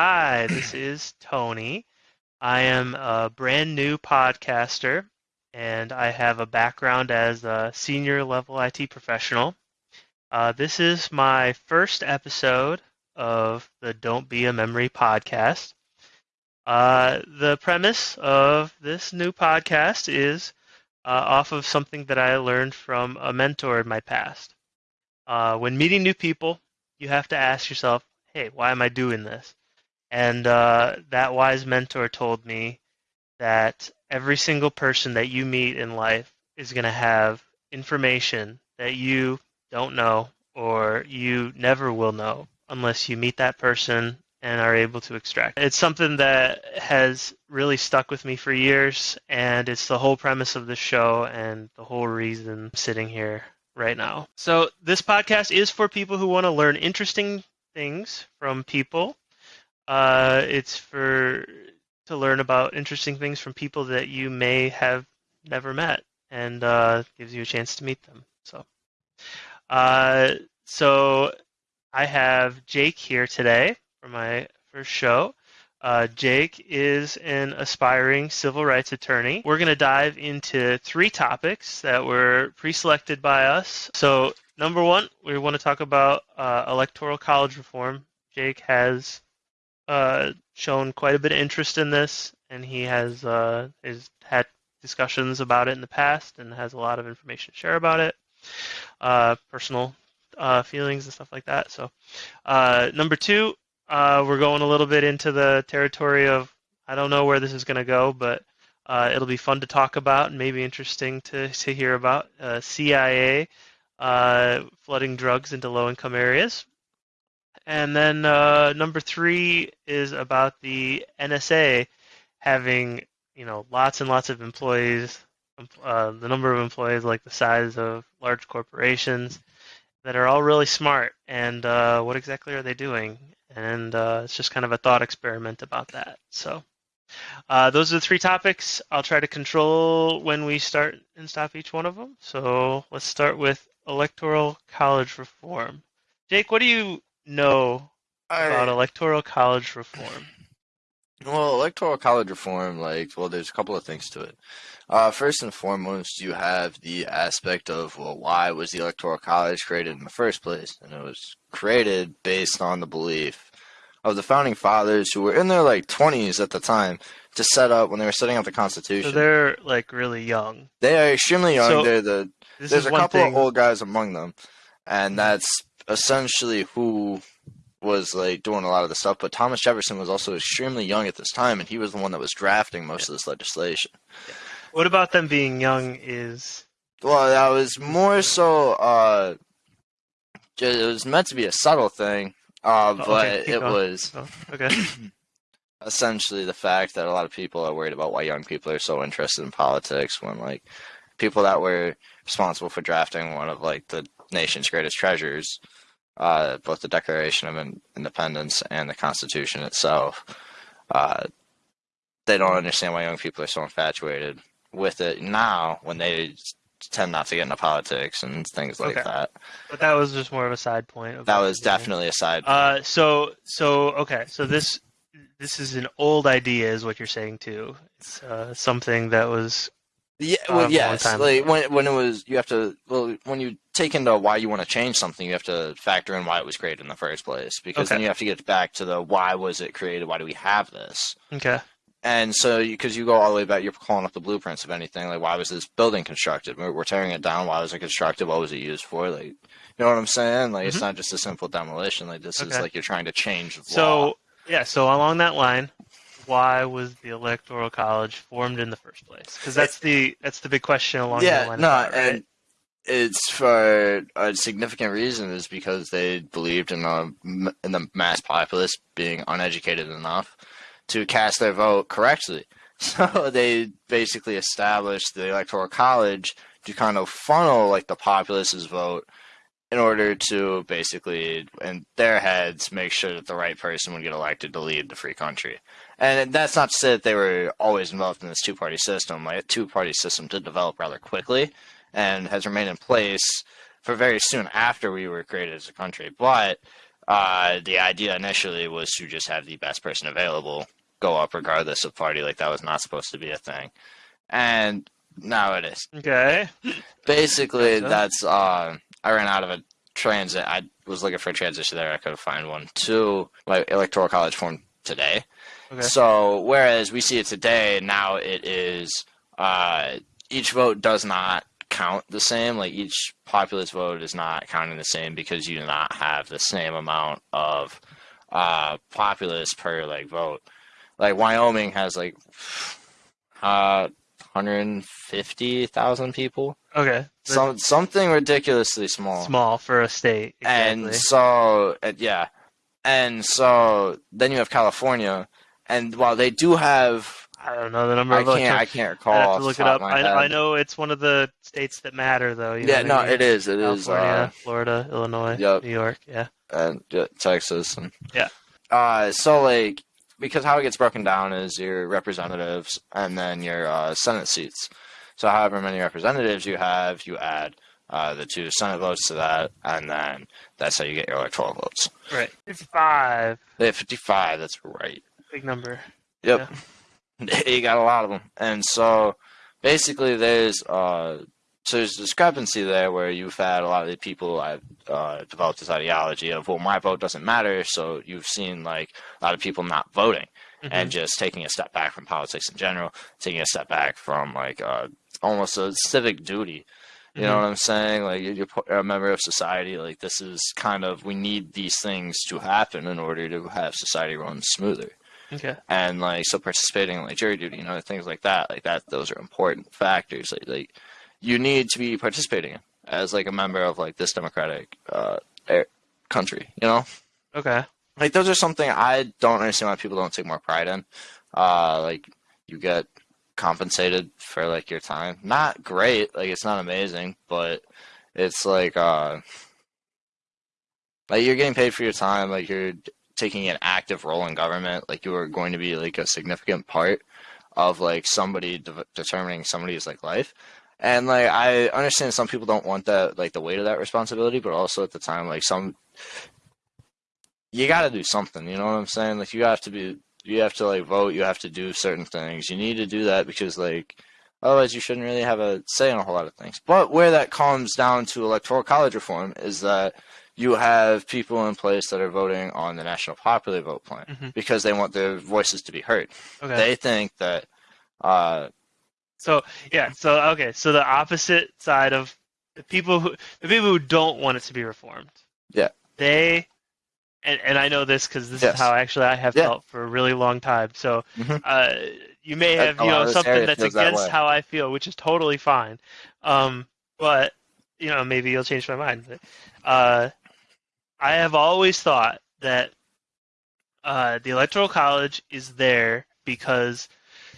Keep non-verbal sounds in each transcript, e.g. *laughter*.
Hi, this is Tony. I am a brand new podcaster, and I have a background as a senior level IT professional. Uh, this is my first episode of the Don't Be a Memory podcast. Uh, the premise of this new podcast is uh, off of something that I learned from a mentor in my past. Uh, when meeting new people, you have to ask yourself, hey, why am I doing this? And uh, that wise mentor told me that every single person that you meet in life is going to have information that you don't know or you never will know unless you meet that person and are able to extract. It's something that has really stuck with me for years, and it's the whole premise of the show and the whole reason I'm sitting here right now. So, this podcast is for people who want to learn interesting things from people. Uh, it's for to learn about interesting things from people that you may have never met, and uh, gives you a chance to meet them. So, uh, so I have Jake here today for my first show. Uh, Jake is an aspiring civil rights attorney. We're going to dive into three topics that were pre selected by us. So, number one, we want to talk about uh, electoral college reform. Jake has uh, shown quite a bit of interest in this, and he has, uh, has had discussions about it in the past and has a lot of information to share about it, uh, personal uh, feelings and stuff like that. So, uh, number two, we're going a little bit into the territory of I don't know where this is going to go, but it'll be fun to talk about and maybe interesting to, to hear about. CIA flooding drugs into low income areas. And then uh, number three is about the NSA having you know lots and lots of employees, uh, the number of employees like the size of large corporations that are all really smart. And uh, what exactly are they doing? And uh, it's just kind of a thought experiment about that. So uh, those are the three topics. I'll try to control when we start and stop each one of them. So let's start with electoral college reform. Jake, what do you know about electoral college reform? Well, electoral college reform, like, well, there's a couple of things to it. Uh, first and foremost, you have the aspect of, well, why was the electoral college created in the first place? And it was created based on the belief of the founding fathers who were in their, like, 20s at the time to set up when they were setting up the Constitution. So they're, like, really young. They are extremely young. So they're the, there's a couple thing. of old guys among them. And mm-hmm. that's essentially who was like doing a lot of the stuff, but Thomas Jefferson was also extremely young at this time, and he was the one that was drafting most yeah. of this legislation. What about them being young is? Well, that was more so. Uh, it was meant to be a subtle thing, uh, oh, but okay. it going. was oh, okay. *clears throat* essentially the fact that a lot of people are worried about why young people are so interested in politics when like people that were responsible for drafting one of like the nation's greatest treasures uh, both the Declaration of Independence and the Constitution itself. Uh, they don't understand why young people are so infatuated with it now when they tend not to get into politics and things like okay. that. But that was just more of a side point. That was definitely a side. Uh, so so okay, so this this is an old idea, is what you're saying too. It's uh, something that was yeah, well, yes. Like when when it was, you have to. Well, when you take into why you want to change something, you have to factor in why it was created in the first place. Because okay. then you have to get back to the why was it created? Why do we have this? Okay. And so, because you, you, go all the way back, you're calling up the blueprints of anything. Like, why was this building constructed? We're, we're, tearing it down. Why was it constructed? What was it used for? Like, you know what I'm saying? Like, mm-hmm. it's not just a simple demolition. Like, this okay. is like you're trying to change the so, law. yeah. So along that line, why was the electoral college formed in the first place? Because that's the that's the big question along yeah, the line. no, that, right? and it's for a significant reason is because they believed in the in the mass populace being uneducated enough to cast their vote correctly. *laughs* So they basically established the electoral college to kind of funnel like the populace's vote in order to basically, in their heads, make sure that the right person would get elected to lead the free country. And that's not to say that they were always involved in this two party system. Like, a two party system did develop rather quickly and has remained in place for very soon after we were created as a country. But uh, the idea initially was to just have the best person available go up regardless of party. Like that was not supposed to be a thing, and now it is. Okay. Basically, Gotcha. that's uh, I ran out of a transit. I was looking for a transition there. I couldn't find one. To my electoral college form today. Okay. So whereas we see it today, now it is uh, each vote does not count the same. Like each populist vote is not counting the same because you do not have the same amount of uh, populace per like vote. Like Wyoming has like uh, 150,000 people. Okay. Some something ridiculously small. small for a state. And so, yeah. And so then you have California, and while they do have, I don't know the number I of can't, I can't recall. I have to look it up. I, I know it's one of the states that matter, though. You Yeah, no, I mean? it is. It is. California, Uh, Florida, Illinois, Yep. New York. Yeah. and uh, Texas and Yeah. Uh, so like because how it gets broken down is your representatives and then your uh, Senate seats. So however many representatives you have, you add uh, the two Senate votes to that, and then that's how you get your electoral votes. Right. Fifty-five. They have 55. That's right. Big number. Yep. *laughs* you got a lot of them. And so basically there's uh so there's a discrepancy there where you've had a lot of the people have uh, developed this ideology of well my vote doesn't matter so you've seen like a lot of people not voting Mhm. and just taking a step back from politics in general taking a step back from like uh, almost a civic duty you know Mhm. what i'm saying like you're a member of society like this is kind of we need these things to happen in order to have society run smoother Okay. and like so participating in like jury duty, you know, things like that, like that, those are important factors. Like, like you need to be participating as like a member of like this democratic uh country, you know. Okay. Like those are something I don't understand why people don't take more pride in. Uh, like you get compensated for like your time. Not great, like it's not amazing, but it's like uh, like you're getting paid for your time. Like you're taking an active role in government. Like you are going to be like a significant part of like somebody de- determining somebody's like life. And like I understand some people don't want that like the weight of that responsibility, but also at the time like some you got to do something. You know what I'm saying? Like you have to be, you have to like vote. You have to do certain things. You need to do that because like otherwise you shouldn't really have a say in a whole lot of things. But where that comes down to electoral college reform is that you have people in place that are voting on the national popular vote plan Mhm. because they want their voices to be heard. Okay. They think that. Uh, So yeah, so okay, so the opposite side of the people who the people who don't want it to be reformed. Yeah. They and and I know this because this Yes. is how actually I have Yeah. felt for a really long time. So Mhm. uh, you may have you know something that's feels that against how I feel, which is totally fine. Um, but you know maybe you'll change my mind. But, uh, I have always thought that uh, the electoral college is there because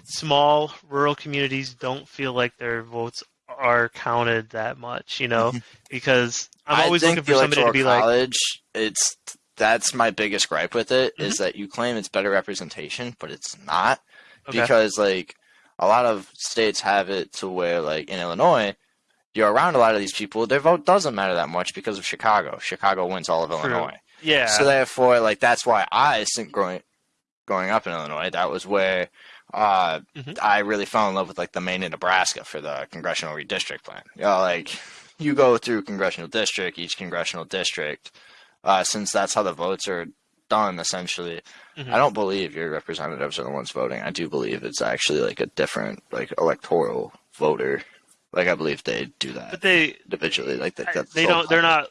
small rural communities don't feel like their votes are counted that much, you know, because I'm Mm-hmm. Always looking for somebody to be electoral like, college. It's that's my biggest gripe with it is Mm-hmm. that you claim it's better representation, but it's not. okay, because like a lot of states have it to where like in Illinois, you're around a lot of these people. Their vote doesn't matter that much because of Chicago. Chicago wins all of True. Illinois, yeah, so therefore, like that's why I think growing growing up in Illinois, that was where uh, Mhm. I really fell in love with like the Maine and Nebraska for the congressional redistrict plan. You know, like you go through congressional district, each congressional district, uh, since that's how the votes are done essentially. Mhm. I don't believe your representatives are the ones voting. I do believe it's actually like a different like electoral voter. Like I believe they do that but they individually. Like that. That's they don't they're not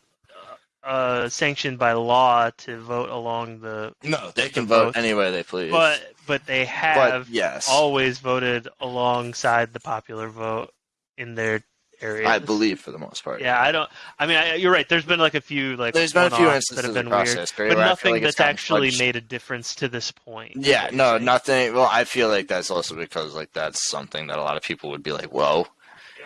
uh, sanctioned by law to vote along the No, they can the vote votes. any way they please. but but they But, have yes, always voted alongside the popular vote in their areas. I believe for the most part. Yeah, I don't. I mean, I, you're right. There's been like a few like There's been a few one-offs that have been weird, but where I feel nothing like that's actually made a difference to this point. Yeah, no, nothing. Well, I feel like that's also because like that's something that a lot of people would be like, "Whoa."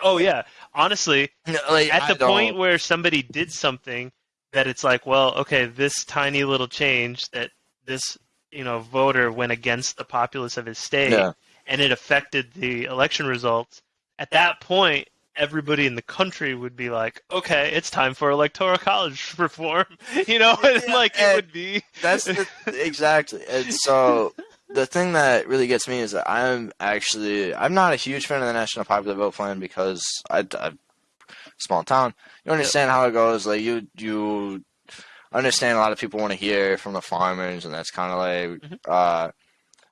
Oh yeah, honestly, Like, at I the point don't- where somebody did something that it's like, well, okay, this tiny little change that this you know voter went against the populace of his state, Yeah. and it affected the election results. At that point, everybody in the country would be like, okay, it's time for electoral college *laughs* reform, you know, *laughs* and Yeah, like it would be. That's the, *laughs* exactly. And so the thing that really gets me is that I'm actually I'm not a huge fan of the National Popular Vote Plan because I, I small town. You understand how it goes. Like you you understand a lot of people want to hear from the farmers, and that's kind of like Mhm. uh,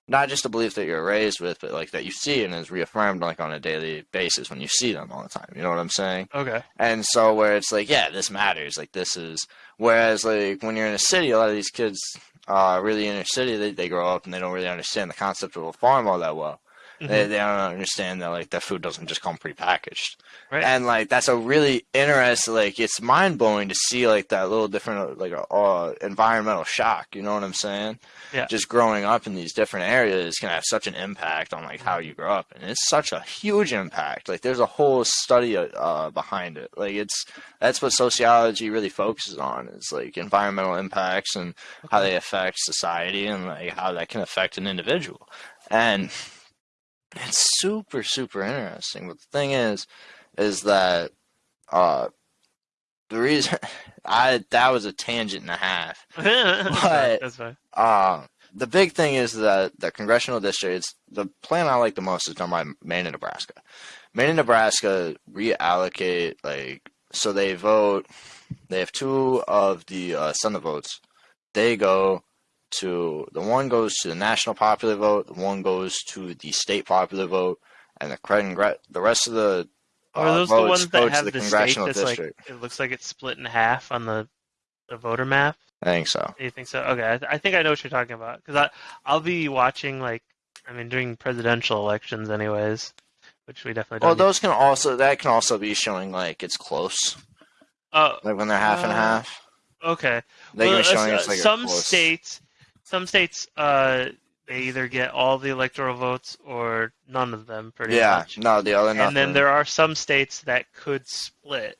not just a belief that you're raised with, but like that you see and is reaffirmed like on a daily basis when you see them all the time. You know what I'm saying? Okay. And so where it's like, yeah, this matters. Like this is whereas like when you're in a city, a lot of these kids uh really inner city, they, they grow up and they don't really understand the concept of a farm all that well. They Mhm. they don't understand that like their food doesn't just come prepackaged. Right. And like that's a really interesting like it's mind blowing to see like that little different like uh, environmental shock, you know what I'm saying? Yeah. Just growing up in these different areas can have such an impact on like how you grow up and it's such a huge impact. Like there's a whole study uh behind it. Like it's that's what sociology really focuses on is like environmental impacts and how they affect society and like how that can affect an individual. And it's super super interesting. But the thing is is that uh the reason *laughs* I that was a tangent and a half. *laughs* But- That's fine. Uh the big thing is that the congressional districts, the plan I like the most is done by Maine and Nebraska. Maine and Nebraska reallocate like so they vote. They have two of the uh, Senate votes. They go to the one goes to the national popular vote. The one goes to the state popular vote, and the congre- the rest of the Are uh, those the ones that have the the state congressional that's district. like it looks like it's split in half on the the voter map? I think so. You think so? Okay, I, th- I think I know what you're talking about because I I'll be watching like I mean during presidential elections anyways, which we definitely Well, don't. need- those can also that can also be showing like it's close, Oh, like when they're half and Uh, half. okay. They Well, can be showing uh, it's like some states, some states, uh, they either get all the electoral votes or none of them, pretty Yeah, much. Yeah, no, the other nothing. And then there are some states that could split,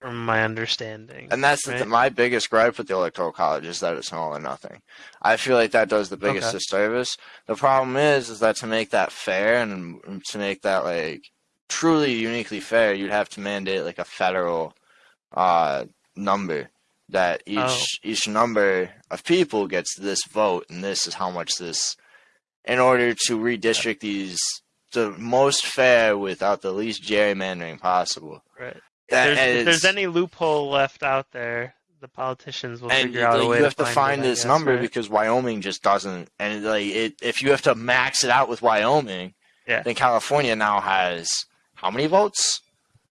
from my understanding. And that's the, my biggest gripe with the electoral college is that it's all or nothing. I feel like that does the biggest Okay. disservice. The problem is, is that to make that fair and to make that like truly uniquely fair, you'd have to mandate like a federal uh, number that each Oh. each number of people gets this vote, and this is how much this, in order to redistrict these the most fair without the least gerrymandering possible. right. That There's, if there's any loophole left out there, the politicians will and figure you, out a way you have to to find, find it, this guess, number right? because Wyoming just doesn't. And like, it, if you have to max it out with Wyoming, Yeah. then California now has how many votes?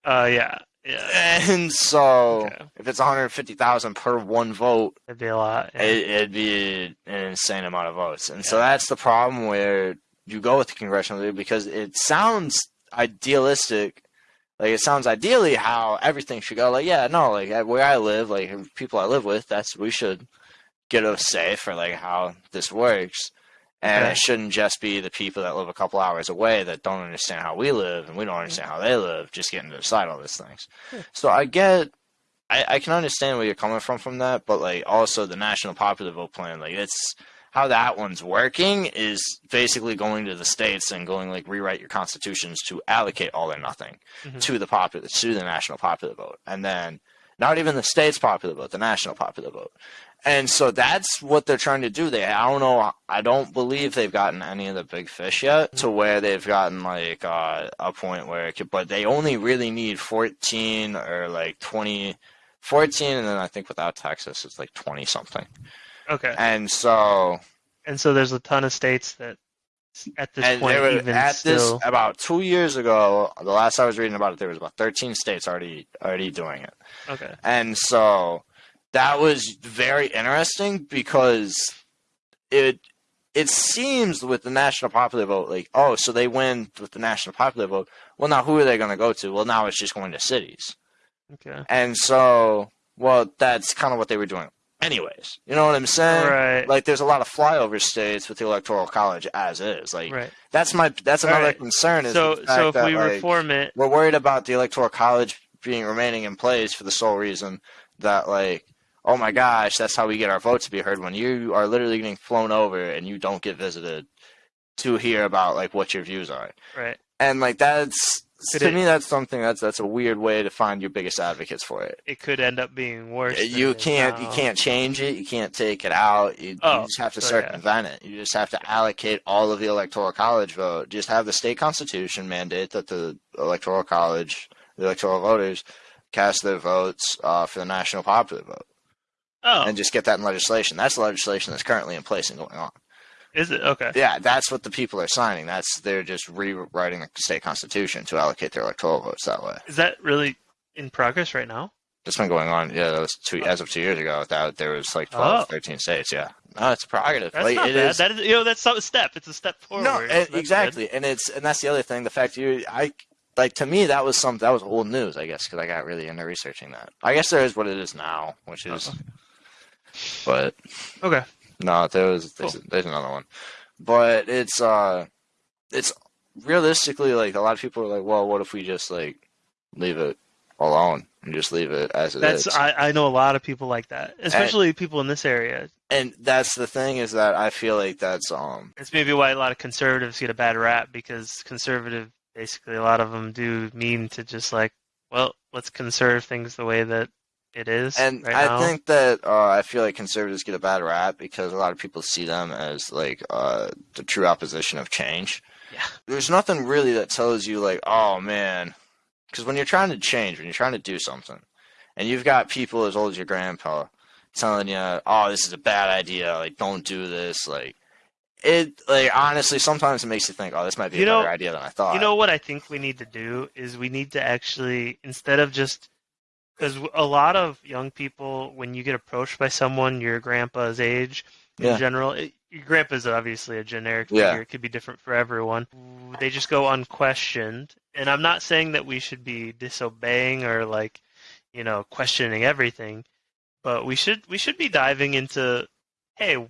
Uh, yeah, yeah, And so, Okay. if it's 150,000 per one vote, it'd be a lot. Yeah. it, it'd be an insane amount of votes. And so that's the problem where you go with the congressional league because it sounds idealistic. Like it sounds ideally how everything should go. Like yeah, no, like where I live, like people I live with, that's we should get a say for like how this works. And it shouldn't just be the people that live a couple hours away that don't understand how we live and we don't understand how they live, just getting to decide all these things. Yeah. So I get I, I can understand where you're coming from from that, but like also the national popular vote plan, like it's how that one's working is basically going to the states and going like rewrite your constitutions to allocate all or nothing Mhm. to the popular to the national popular vote, and then not even the state's popular vote, the national popular vote. And so that's what they're trying to do. They, I don't know, I don't believe they've gotten any of the big fish yet to where they've gotten like uh, a point where it could, but they only really need 14 or like 20, 14, and then I think without Texas it's like 20 something. Okay, And so, and so there's a ton of states that, at this and point, were even at still, this about two years ago. The last I was reading about it, there was about 13 states already already doing it. okay, And so that was very interesting because it it seems with the national popular vote, like, oh, so they win with the national popular vote. Well, now who are they going to go to? Well, now it's just going to cities. okay, And so, well, that's kind of what they were doing, anyways. You know what I'm saying? right, Like, there's a lot of flyover states with the electoral college as is. Like, right. that's my that's another Alright. concern. Is So, so if that, we like, reform it, we're worried about the electoral college being remaining in place for the sole reason that like oh my gosh that's how we get our votes to be heard when you are literally getting flown over and you don't get visited to hear about like what your views are right, and like that's Could to it- me, that's something that's that's a weird way to find your biggest advocates for it. it could end up being worse. than You can't you can't change it. You can't take it out. You, Oh, you just have to so yeah. circumvent it. You just have to allocate all of the electoral college vote. Just have the state constitution mandate that the electoral college, the electoral voters, cast their votes uh, for the national popular vote, Oh, and just get that in legislation. That's the legislation that's currently in place and going on. is it okay? Yeah, that's what the people are signing. That's they're just rewriting the state constitution to allocate their electoral votes that way. Is that really in progress right now? It's been going on. Yeah, that was two as of two years ago. That there was like 12, Oh. 13 states. Yeah, no, it's a prerogative. That's like, not it bad. is- That is, you know, that's a step. It's a step forward. No, so that's good. exactly, and it's and that's the other thing. The fact you, I like to me that was some that was old news. I guess because I got really into researching that. I guess there is what it is now, which is, Uh-huh. But Okay. no, there was there's, there's another one, but it's uh, it's realistically like a lot of people are like, well, what if we just like leave it alone and just leave it as it is? That's I, I know a lot of people like that, especially people in this area. and that's the thing is that I feel like that's um It's maybe why a lot of conservatives get a bad rap because conservative, basically, a lot of them do mean to just like, well, let's conserve things the way that it is. And right I now. think that uh, I feel like conservatives get a bad rap because a lot of people see them as like uh, the true opposition of change. Yeah. There's nothing really that tells you like, oh man, because when you're trying to change, when you're trying to do something, and you've got people as old as your grandpa telling you, oh, this is a bad idea, like don't do this, like it, like honestly, sometimes it makes you think, oh, this might be You a know- better idea than I thought. You know what I think we need to do is we need to actually instead of just because a lot of young people, when you get approached by someone your grandpa's age, in Yeah. general, it, your grandpa's obviously a generic Yeah. figure. It could be different for everyone. They just go unquestioned, and I'm not saying that we should be disobeying or like, you know, questioning everything, but we should we should be diving into, hey,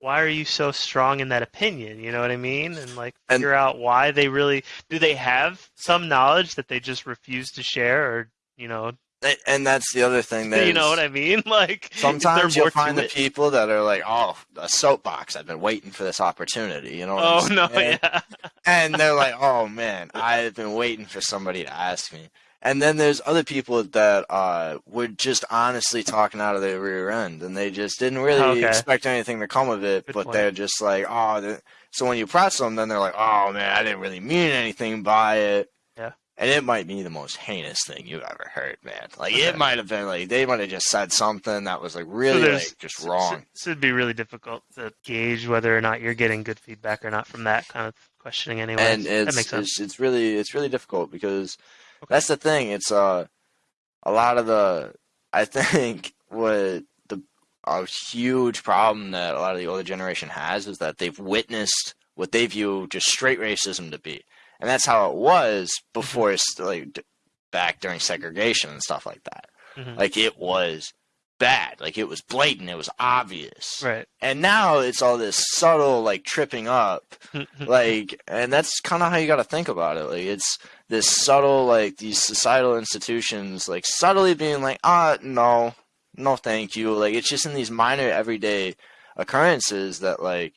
why are you so strong in that opinion? You know what I mean? And like And- figure out why they really do they have some knowledge that they just refuse to share or you know and that's the other thing. *laughs* that you know what I mean? *laughs* Like Sometimes you'll find the it? people that are like, "Oh, a soapbox! I've been waiting for this opportunity." You know? What Oh I'm no, yeah. And they're *laughs* like, "Oh man, I've been waiting for somebody to ask me." And then there's other people that uh, were just honestly talking out of their rear end, and they just didn't really Okay. expect anything to come of it. Good but point. they're just like, "Oh." So when you press them, then they're like, "Oh man, I didn't really mean anything by it." And it might be the most heinous thing you've ever heard, man. Like Okay. it might have been like they might have just said something that was like really there's- like just wrong. So, it'd be really difficult to gauge whether or not you're getting good feedback or not from that kind of questioning anyway. and that it's, makes sense. it's it's really it's really difficult because Okay. that's the thing. It's uh a lot of the I think what the a huge problem that a lot of the older generation has is that they've witnessed what they view just straight racism to be, and that's how it was before it's like back during segregation and stuff like that. Mhm. Like it was bad, like it was blatant, it was obvious, Right. and now it's all this subtle like tripping up *laughs* like and that's kind of how you got to think about it like it's this subtle like these societal institutions like subtly being like ah no no thank you like it's just in these minor everyday occurrences that like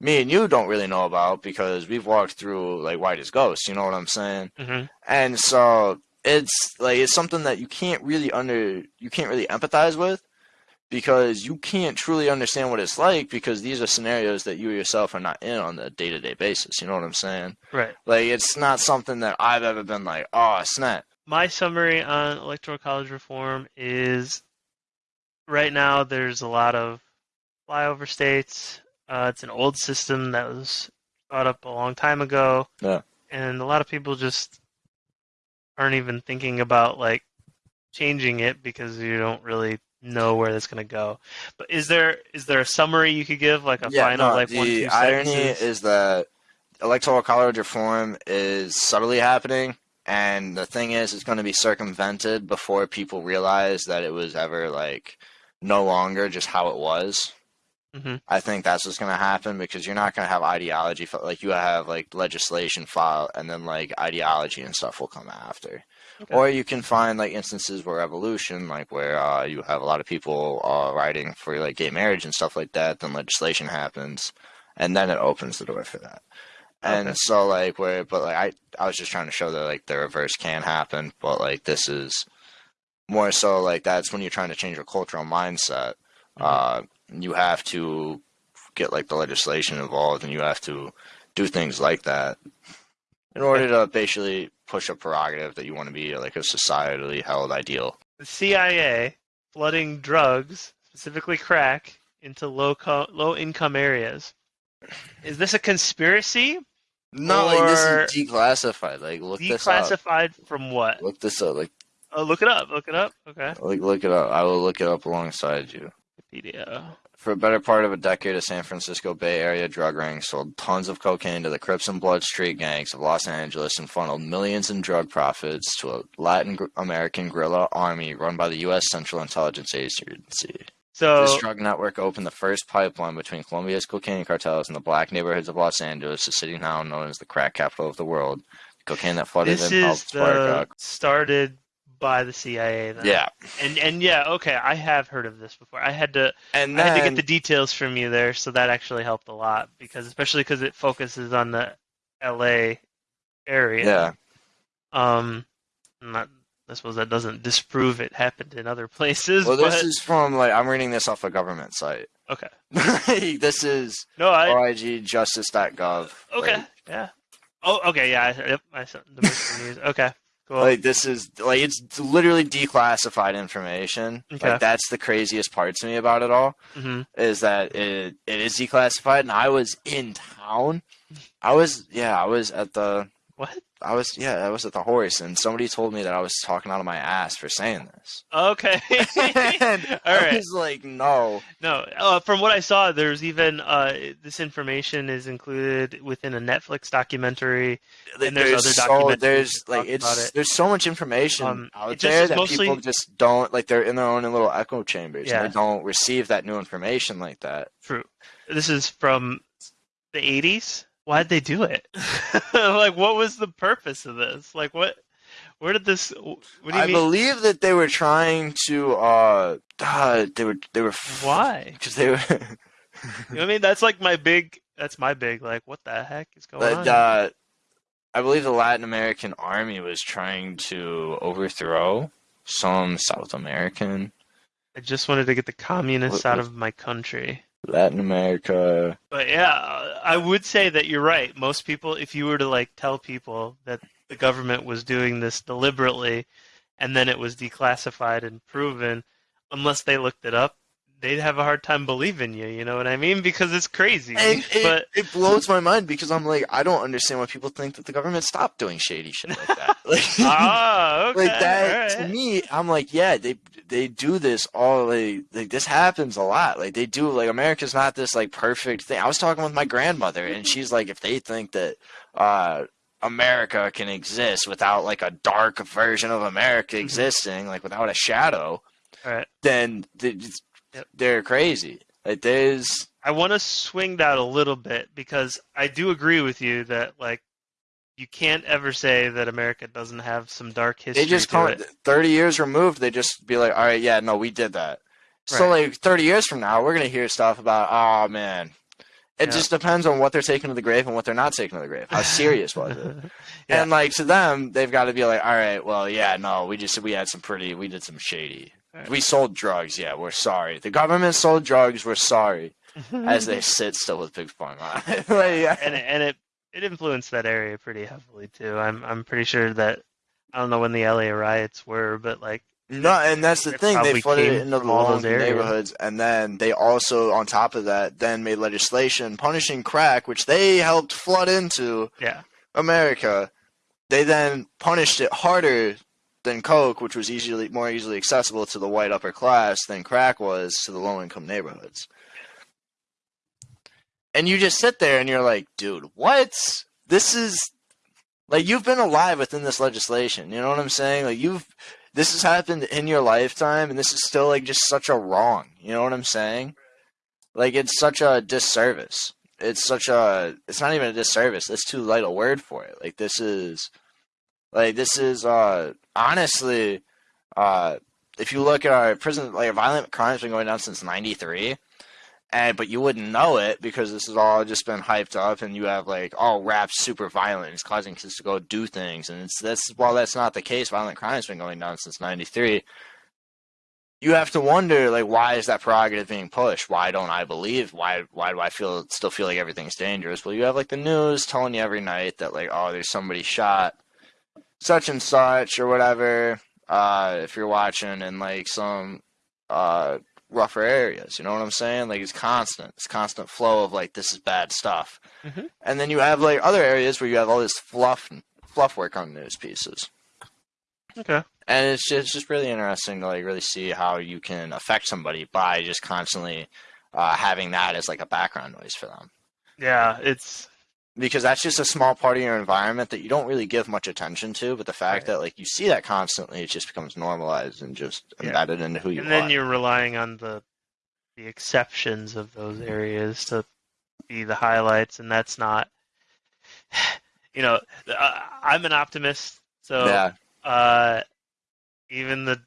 me and you don't really know about because we've walked through like white as ghosts you know what i'm saying Mhm. and so it's like it's something that you can't really under you can't really empathize with because you can't truly understand what it's like because these are scenarios that you yourself are not in on a day-to-day basis you know what i'm saying Right. like it's not something that i've ever been like oh snap My summary on electoral college reform is right now there's a lot of flyover states. Uh, it's an old system that was brought up a long time ago. Yeah. And a lot of people just aren't even thinking about like changing it because you don't really know where that's going to go. But is there is there a summary you could give like a final no, like the one two irony sentences? is that electoral college reform is subtly happening and the thing is it's going to be circumvented before people realize that it was ever like no longer just how it was Mhm. i think that's what's going to happen because you're not going to have ideology like you have like legislation file and then like ideology and stuff will come after Okay. or you can find like instances where evolution like where uh, you have a lot of people uh, writing for like gay marriage and stuff like that then legislation happens and then it opens the door for that and Okay. so like where but like I I was just trying to show that like the reverse can happen, but like this is more so like that's when you're trying to change your cultural mindset. Mhm. Uh, you have to get like the legislation involved, and you have to do things like that in order to basically push a prerogative that you want to be like a societally held ideal. The CIA flooding drugs, specifically crack, into low co- low income areas. Is this a conspiracy? No, like this is declassified. Like look this up. Declassified from what? Look this up. Like Oh, look it up. Look it up. Okay. like look it up. I will look it up alongside you. Wikipedia. For a better part of a decade, a San Francisco Bay Area drug ring sold tons of cocaine to the Crips and Blood street gangs of Los Angeles and funneled millions in drug profits to a Latin American guerrilla army run by the U.S. Central Intelligence Agency. So This drug network opened the first pipeline between Colombia's cocaine cartels and the black neighborhoods of Los Angeles, the city now known as the crack capital of the world. The cocaine that flooded this in is helped spark the uh, started by the CIA. Then. Yeah, And and yeah, okay, I have heard of this before. I had to and I had to get the details from you there, so that actually helped a lot because especially because it focuses on the L.A. area. yeah, Um, not I suppose that doesn't disprove it happened in other places. well, this but, is from like I'm reading this off a government site. okay. *laughs* this is No, I OIGjustice.gov. okay. Like, yeah. Oh, okay. Yeah. I, yep. I saw the news. Okay. Cool. like this is like it's literally declassified information. Okay. Like that's the craziest part to me about it all hmm is that it it is declassified. And I was in town. I was yeah, I was at the What? I was yeah, I was at the horse, and somebody told me that I was talking out of my ass for saying this. Okay. *laughs* *laughs* and All I was like, no. No, uh, from what I saw, there's even uh, this information is included within a Netflix documentary. And there's other so documentaries there's like it's it. there's so much information Um, out there that mostly- people just don't like. They're in their own little echo chambers. Yeah. And they don't receive that new information like that. True. This is from the 80s. Why'd they do it? *laughs* like, what was the purpose of this? Like, what? Where did this? What do you I mean? believe that they were trying to. uh, uh They were. They were. Why? *laughs* Because they were. *laughs* You know what I mean? That's like my big. That's my big. Like, what the heck is going But on? uh, I believe the Latin American army was trying to overthrow some South American, I just wanted to get the communists out of my country. Latin America. But yeah, I would say that you're right. Most people, if you were to like tell people that the government was doing this deliberately, and then it was declassified and proven, unless they looked it up, they'd have a hard time believing you. You know what I mean? Because it's crazy. It, but it blows my mind because I'm like, I don't understand why people think that the government stopped doing shady shit like that. *laughs* Like, ah, *laughs* okay, like that to me, I'm like, yeah, they they do this all like, like this happens a lot. Like they do like America's not this like perfect thing. I was talking with my grandmother and she's like, if they think that uh America can exist without like a dark version of America Mhm. existing, like without a shadow, Alright. then they, Yep. they're crazy. Like there's I want to swing that a little bit because I do agree with you that like you can't ever say that America doesn't have some dark history they just to come it. 30 years removed they just be like all right yeah no we did that so like 30 years from now we're gonna hear stuff about oh man it Yeah. just depends on what they're taking to the grave and what they're not taking to the grave how serious was it *laughs* Yeah. and like to them they've got to be like all right well yeah no we just we had some pretty we did some shady Right. We sold drugs yeah we're sorry the government sold drugs we're sorry as they *laughs* sit still with big pharma *laughs* like, yeah. and it, and it it influenced that area pretty heavily too. I'm I'm pretty sure that I don't know when the LA riots were, but like No, and that's the thing. They flooded it into the from all those low-income areas. neighborhoods, and then they also, on top of that, then made legislation punishing crack, which they helped flood into yeah, America. They then punished it harder than coke, which was easily more easily accessible to the white upper class than crack was to the low-income neighborhoods. And you just sit there and you're like, dude, what? This is like you've been alive within this legislation. You know what I'm saying? Like you've this has happened in your lifetime and this is still like just such a wrong. You know what I'm saying? Like it's such a disservice. It's such a it's not even a disservice. That's too light a word for it. Like this is like this is uh honestly uh if you look at our prison like violent crimes been going down since 93 and but you wouldn't know it because this has all just been hyped up, and you have like, oh, rap super violent, it's causing kids to go do things, and it's that's while that's not the case, violent crime's been going down since '93. You have to wonder, like, why is that prerogative being pushed? Why don't I believe? Why why do I feel still feel like everything's dangerous? Well, you have like the news telling you every night that like, oh, there's somebody shot, such and such or whatever. Uh, if you're watching in like some uh rougher areas. You know what I'm saying? Like it's constant. It's constant flow of like this is bad stuff. Mhm. And then you have like other areas where you have all this fluff fluff work on news pieces. Okay. And it's just, it's just really interesting to like really see how you can affect somebody by just constantly uh, having that as like a background noise for them. Yeah, it's Because that's just a small part of your environment that you don't really give much attention to, but the fact Right. that like you see that constantly, it just becomes normalized and just Yeah. embedded into who you are. and then are. you're relying on the the exceptions of those areas to be the highlights, and that's not. *sighs* You know, uh, I'm an optimist, so yeah, uh, even the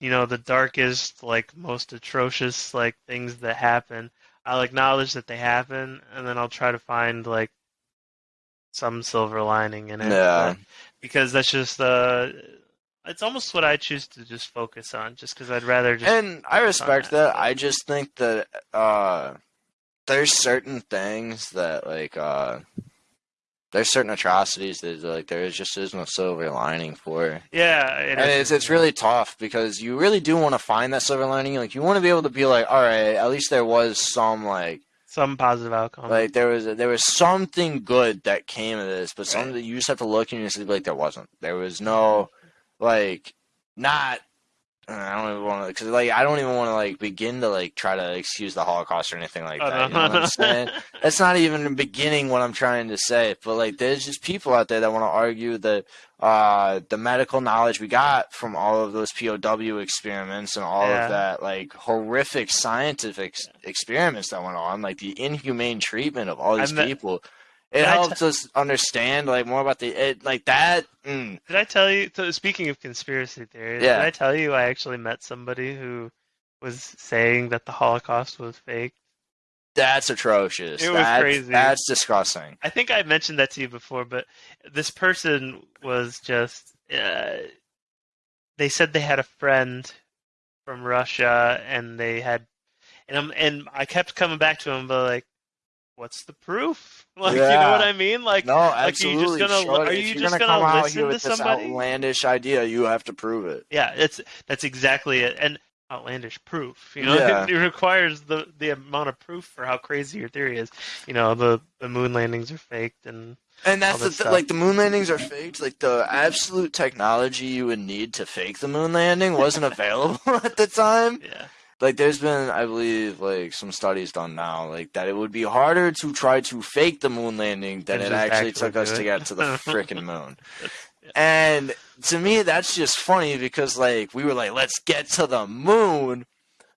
you know the darkest, like most atrocious, like things that happen, I'll acknowledge that they happen, and then I'll try to find like some silver lining in it. yeah. because that's just uh, it's almost what I choose to just focus on, just because I'd rather just and I respect that, that. I just think that uh, there's certain things that like uh, there's certain atrocities that like there is just is no silver lining for, yeah, it and is- it's it's really tough because you really do want to find that silver lining. Like you want to be able to be like, all right, at least there was some like some positive outcome. like there was there was something good that came of this, but something Right. that you just have to look and you just be like there wasn't. There was no like not. I don't even want to because like I don't even want to like begin to like try to excuse the Holocaust or anything like that. You know what I'm saying? That's not even beginning what I'm trying to say. But like, there's just people out there that want to argue that uh, the medical knowledge we got from all of those POW experiments and all Yeah. of that like horrific scientific ex- experiments that went on, like the inhumane treatment of all these people. It I helps us understand like more about the it like that. Mm, Did I tell you? So speaking of conspiracy theories, Yeah. did I tell you I actually met somebody who was saying that the Holocaust was fake? that's atrocious. It was that's, crazy. That's disgusting. I think I mentioned that to you before, but this person was just. Uh, they said they had a friend from Russia, and they had, and I'm, and I kept coming back to him, but like, what's the proof? *laughs* Like, you know Yeah. what I mean? Like, No, are you just absolutely. gonna- Sure. are you just gonna gonna listen to somebody? outlandish idea, you have to prove it. Yeah, it's that's exactly it, and outlandish proof. You know, *laughs* Yeah. it, requires the the amount of proof for how crazy your theory is. You know, the the moon landings are faked, and And that's the th- like the moon landings are faked. Like the absolute technology you would need to fake the moon landing wasn't available *laughs* at the time. yeah, Like there's been, I believe, like some studies done now, like that it would be harder to try to fake the moon landing than it actually actually took us do to get to the *laughs* freaking moon. And to me, that's just funny because like we were like, let's get to the moon.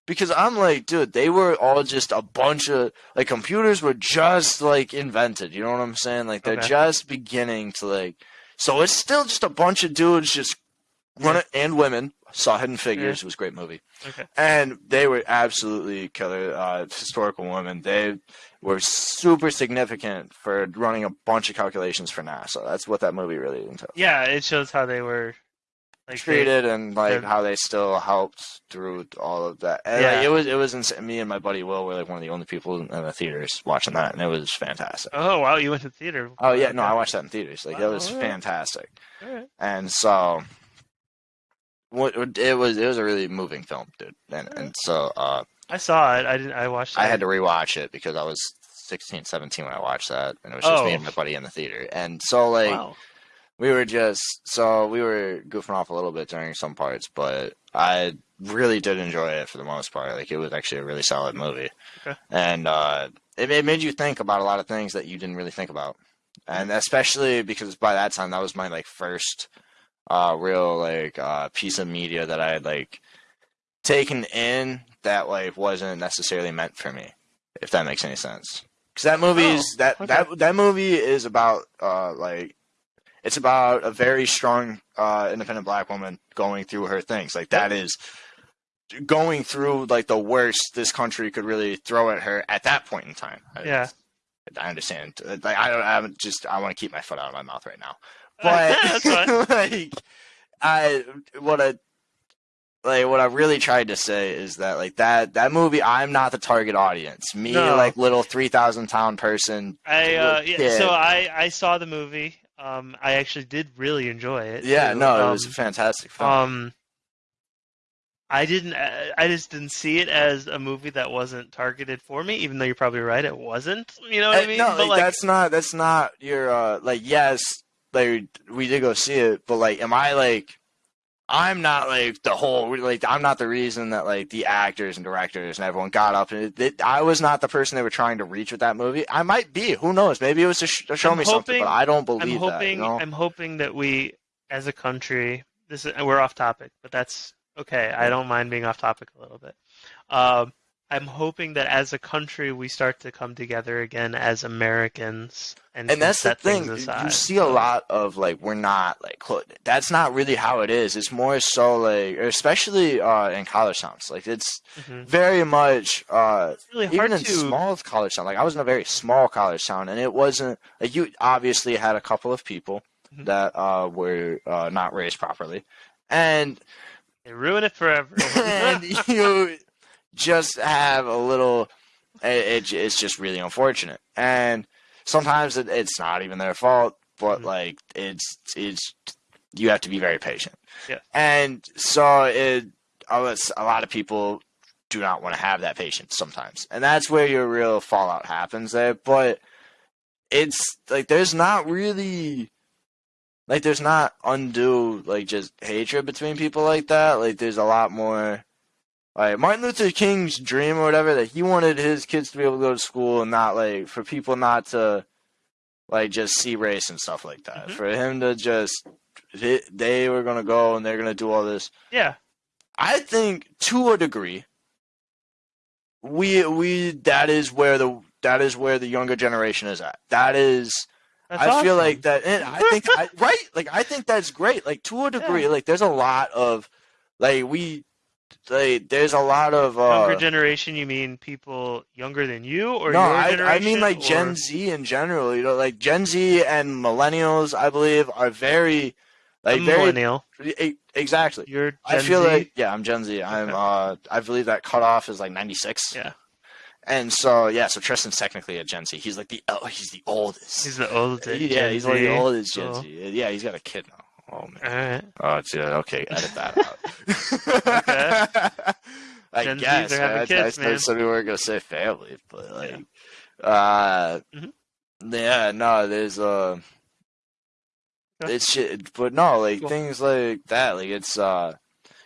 Because I'm like, dude, they were all just a bunch of like computers were just like invented. You know what I'm saying? Like they're Okay. just beginning to like. So it's still just a bunch of dudes just running and women. Saw Hidden Figures. It was a great movie. okay, And they were absolutely killer uh, historical women. They were super significant for running a bunch of calculations for NASA. That's what that movie really entails yeah. It shows how they were like they- and like how they still helped through all of that. And Yeah. like, it was it was ins- me and my buddy Will were like one of the only people in the theaters watching that, and it was fantastic. Oh wow, you went to the theater. Oh yeah, no, I watched that in theaters. Like that was fantastic, Alright. and so. What it was, it was a really moving film, dude, and and so uh, I saw it. I didn't. I watched. It. I had to rewatch it because I was 16, 17 when I watched that, and it was just me Oh. and my buddy in the theater, and so like wow. we were just so we were goofing off a little bit during some parts, but I really did enjoy it for the most part. Like it was actually a really solid movie, Okay. and uh, it, it made you think about a lot of things that you didn't really think about, and especially because by that time that was my like first uh, real like uh, piece of media that I had like taken in that like wasn't necessarily meant for me, if that makes any sense. Because that movie Oh, is that okay. that that movie is about uh like it's about a very strong uh independent black woman going through her things like that is going through like the worst this country could really throw at her at that point in time. I- Yeah. I understand. Like I don't. I'm just. I want to keep my foot out of my mouth right now. *laughs* But *laughs* *laughs* like, I what I like what I really tried to say is that like that that movie. I'm not the target audience. Me, No. like little three thousand pound person. I uh, yeah, so I I saw the movie. Um, I actually did really enjoy it. Yeah, too. no, it Um, was a fantastic film. Um, I didn't. uh, I just didn't see it as a movie that wasn't targeted for me. Even though you're probably right, it wasn't. You know what I Uh, mean? no, but like, like, that's not that's not your uh like yes, like we did go see it, but like am I like I'm not like the whole like I'm not the reason that like the actors and directors and everyone got up and it, it, I was not the person they were trying to reach with that movie. I might be, who knows? Maybe it was to, sh- to show I'm me something, but I don't believe I'm hoping. that. You know? I'm hoping that we, as a country, this is, we're off topic, but that's okay. I don't mind being off topic a little bit. Um, I'm hoping that as a country we start to come together again as Americans and, and that's the thing. You see a lot of like we're not like that's not really how it is. It's more so like especially uh in college towns. Like it's Mhm. very much uh It's really even hard in to. small college town, like I was in a very small college town, and it wasn't like you obviously had a couple of people Mhm. that uh, were uh, not raised properly, and They ruin it forever *laughs* and you just have a little. It, it it's just really unfortunate, and sometimes it, it's not even their fault, but Mhm. like it's it's you have to be very patient. Yeah. and so it a lot of people do not want to have that patience sometimes, and that's where your real fallout happens there. But it's like there's not really like there's not undue like just hatred between people like that. Like there's a lot more like Martin Luther King's dream or whatever that he wanted his kids to be able to go to school and not like for people not to like just see race and stuff like that. Mhm. For him to just they- they were gonna go and they're gonna do all this. yeah, I think to a degree, we we that is where the that is where the younger generation is at. That is that's I feel like that, and I think I, right, like I think that's great. Like to a degree, Yeah. like there's a lot of like we like there's a lot of uh, younger generation. You mean people younger than you, or no, I? I mean like Gen Z in general. You know, like Gen Z and millennials, I believe, are very like I'm very millennial. exactly. You're Gen I feel Z? like yeah, I'm Gen Z. I'm Okay. uh I believe that cutoff is like 96. Yeah. And so yeah, so Tristan's technically a Gen Z. He's like the oh, he's the oldest. he's the oldest. yeah, Gen he's one of the oldest Gen. Z. Yeah, he's got a kid now. Oh man. Oh, it's, yeah, okay, edit that out. *laughs* I Gen Zs guess. are having I, kids, I, man. said we weren't gonna say family, but like, uh, Mhm. yeah, no, there's uh, Okay. it's shit, but no, like Cool. things like that, like it's uh,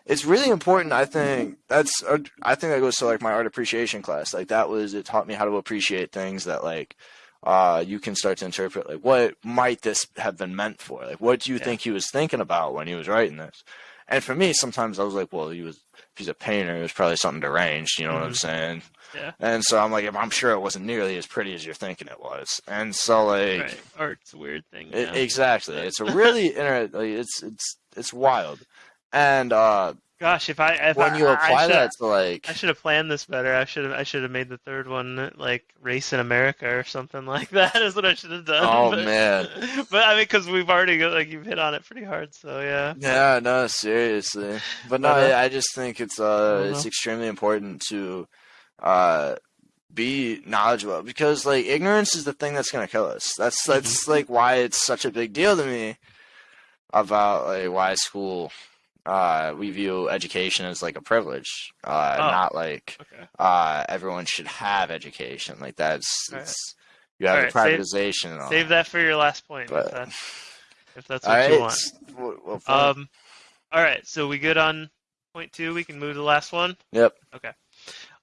it's really important. I think that's uh, I think that goes to like my art appreciation class. Like that was it taught me how to appreciate things that like uh, you can start to interpret like what might this have been meant for? Like what do you Yeah. think he was thinking about when he was writing this? And for me, sometimes I was like, well, he was if he's a painter, it was probably something deranged. You know what I'm Mhm. saying? Yeah. And so I'm like, I'm sure it wasn't nearly as pretty as you're thinking it was. And so like, Right. Art's a weird thing. it, exactly, it's a really inter- like, it's it's it's wild. And uh, Gosh, if I if when I, you apply should, that to like, I should have planned this better. I should have I should have made the third one like race in America or something *laughs* like that. Is what I should have done. Oh, but, man. *laughs* But I mean, because we've already got, like you've hit on it pretty hard. So yeah. Yeah, no, seriously. But no, uh, I I just think it's uh it's extremely important to uh be knowledgeable because like ignorance is the thing that's gonna kill us. That's Mm-hmm. that's like why it's such a big deal to me about like why school uh we view education as like a privilege. Uh Oh. not like Okay. uh everyone should have education. Like that's Alright. it's you have the privatization and all Save that for your last point. But- if that's, if that's what right. you want. Well, well, fine. Um. All right. So we good on point two. We can move to the last one. yep. Okay.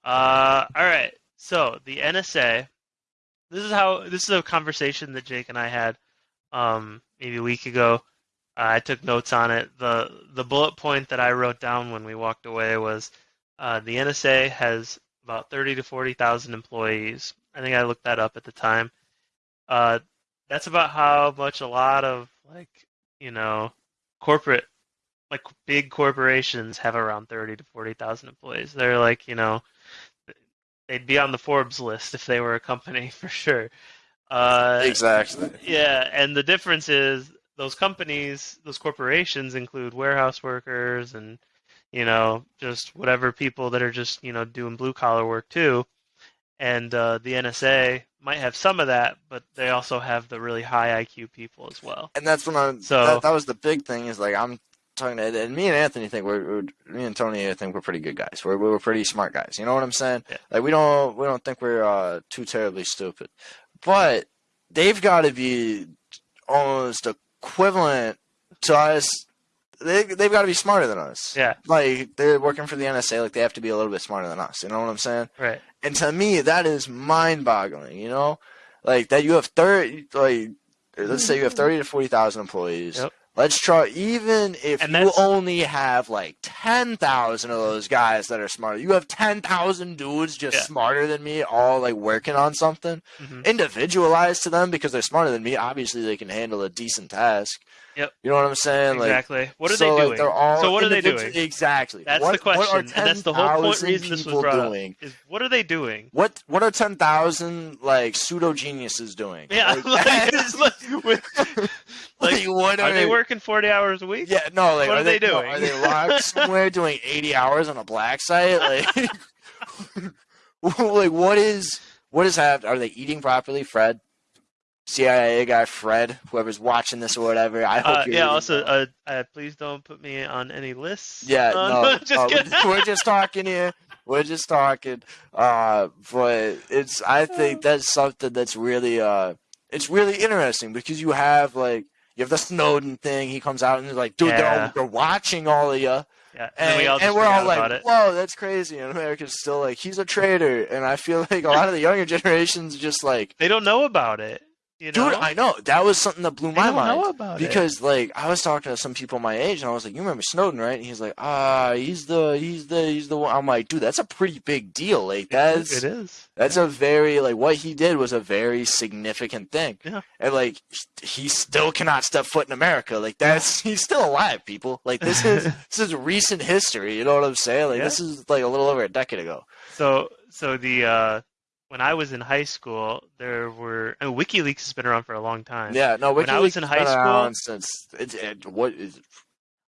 Uh, all right. So the NSA. This is how. This is a conversation that Jake and I had, um, maybe a week ago. Uh, I took notes on it. the The bullet point that I wrote down when we walked away was, uh, the NSA has about thirty to forty thousand employees. I think I looked that up at the time. Uh, that's about how much a lot of like you know corporate like big corporations have around 30 to 40,000 employees. They're like, you know, they'd be on the Forbes list if they were a company *laughs* for sure. Uh, exactly. Yeah, and the difference is those companies, those corporations include warehouse workers and you know just whatever people that are just you know doing blue collar work too. And uh, the NSA might have some of that, but they also have the really high IQ people as well. And that's when I So- that, that was the big thing is like I'm talking to and me and Anthony think we're, me and Tony I think we're pretty good guys. We're we're pretty smart guys. You know what I'm saying? Yeah. Like we don't we don't think we're uh, too terribly stupid, but they've got to be almost equivalent to us. They they've got to be smarter than us. Yeah, Like they're working for the NSA, like they have to be a little bit smarter than us. You know what I'm saying? right. And to me, that is mind-boggling. You know, like that you have thirty, like let's say you have thirty to forty thousand employees. Yep. Let's try, even if And you only have like ten thousand of those guys that are smarter. You have ten thousand dudes just Yeah. smarter than me, all like working on something, hmm individualized to them because they're smarter than me. Obviously, they can handle a decent task. Yep. You know what I'm saying? Like, Exactly. What are so, they like, doing? they're all so what are they doing? Exactly. That's what, the question, What are and that's the whole point 10,000 reason this was brought doing? up. Is what are they doing? What what are ten thousand like pseudo geniuses doing? Yeah, *laughs* Like, like, *laughs* *laughs* *laughs* like, like, what are they working forty hours a week? Yeah, no, like What are are they no, doing? are they locked *laughs* somewhere doing eighty hours on a black site? Like, *laughs* like what is what is happening? Are they eating properly, Fred? CIA guy Fred, whoever's watching this or whatever. I hope Uh, you're yeah. Also, uh, uh, please don't put me on any lists. Yeah, Uh, no, just uh, we're just talking here. We're just talking. Uh, but it's I think that's something that's really uh, it's really interesting because you have like you have the Snowden thing. He comes out and he's like, dude, they're, Yeah. all, they're watching all of you, Yeah. And, and, we all and we're all like, it. whoa, that's crazy. And America's still like, he's a traitor. And I feel like a lot of the younger *laughs* generations just like, They don't know about it. You know? dude, I know that was something that blew my mind. know about it. Because like I was talking to some people my age, and I was like, "You remember Snowden, right?" And he's like, "Ah, he's the, he's the, he's the one." I'm like, "Dude, that's a pretty big deal. Like that's it is. that's a very like what he did was a very significant thing. Yeah. And like he still cannot step foot in America. Like that's *laughs* he's still alive, people. Like this is *laughs* this is recent history. You know what I'm saying? Like Yeah. this is like a little over a decade ago. So, so the uh, when I was in high school, there were I mean, WikiLeaks has been around for a long time. Yeah. No. When I was WikiLeaks in high school- since it, it, what is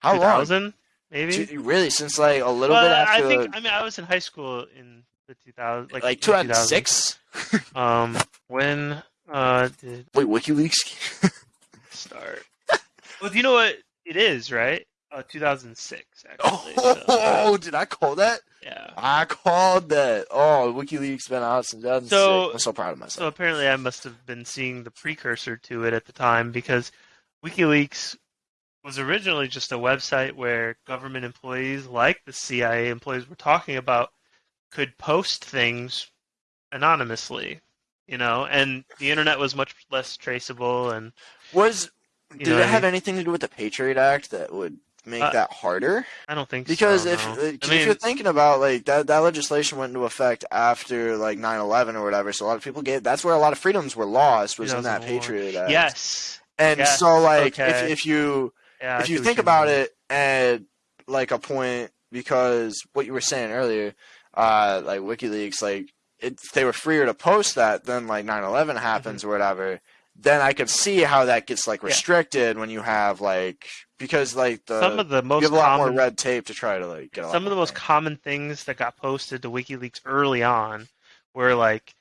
how long? 2000 maybe. Two- Really, since like a little well, bit after I think I mean I was in high school in the 2000 like like 2006. Um, when uh did Wait, WikiLeaks. *laughs* start? well, do you know what it is, right? Uh, 2006 actually. so, Oh, *laughs* did I call that? Yeah. I called that. Oh, WikiLeaks been out since 2006. So- I'm so proud of myself. So apparently, I must have been seeing the precursor to it at the time because WikiLeaks was originally just a website where government employees, like the CIA employees we're talking about, could post things anonymously, you know, and the internet was much less traceable. And Was did know it have anything to do with the Patriot Act that would make Uh, that harder? I don't think Because so. if no. uh, I 'cause mean, if you're thinking about like that that legislation went into effect after like 9/11 or whatever, so a lot of people gave that's where a lot of freedoms were lost was in that Patriot Act. yes, And yes, so like okay. if if you yeah, if you think you about mean. it at like a point because what you were saying earlier uh like wikileaks like it, they were freer to post that then like 9-11 happens or whatever then i could see how that gets like Mm-hmm. Yeah. restricted when you have like because like the some of the most you have a lot common more red tape to try to like get some of the most common things that got posted to WikiLeaks early on were like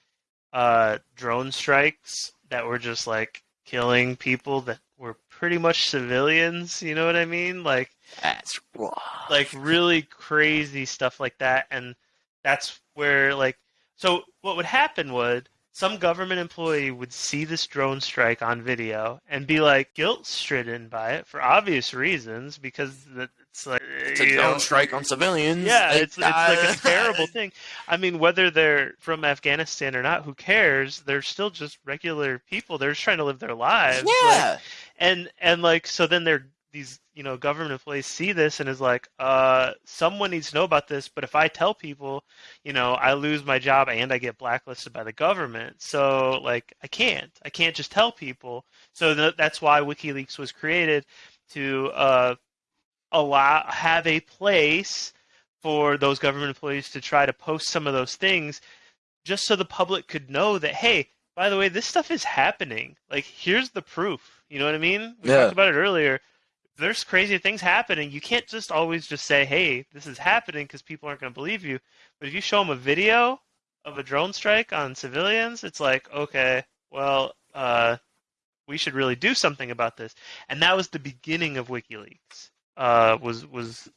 uh, drone strikes that were just like killing people that were pretty much civilians. You know what I mean? Like that's raw. like really crazy stuff like that, and that's where like so what would happen would some government employee would see this drone strike on video and be like guilt stricken by it for obvious reasons because it's like it's a drone know, strike on civilians yeah, it's it's like a terrible *laughs* thing. I mean, whether they're from Afghanistan or not, who cares? They're still just regular people. They're just trying to live their lives. like- yeah and and like so then they're these you know government employees see this and is like, uh, someone needs to know about this. But if I tell people, you know, I lose my job and I get blacklisted by the government. So like, I can't. I can't just tell people. So th- that's why WikiLeaks was created to uh allow have a place for those government employees to try to post some of those things just so the public could know that hey by the way this stuff is happening like here's the proof you know what i mean we Yeah. talked about it earlier there's crazy things happening. You can't just always just say hey this is happening because people aren't going to believe you. But if you show them a video of a drone strike on civilians it's like okay well uh, we should really do something about this. And that was the beginning of wikileaks uh, was was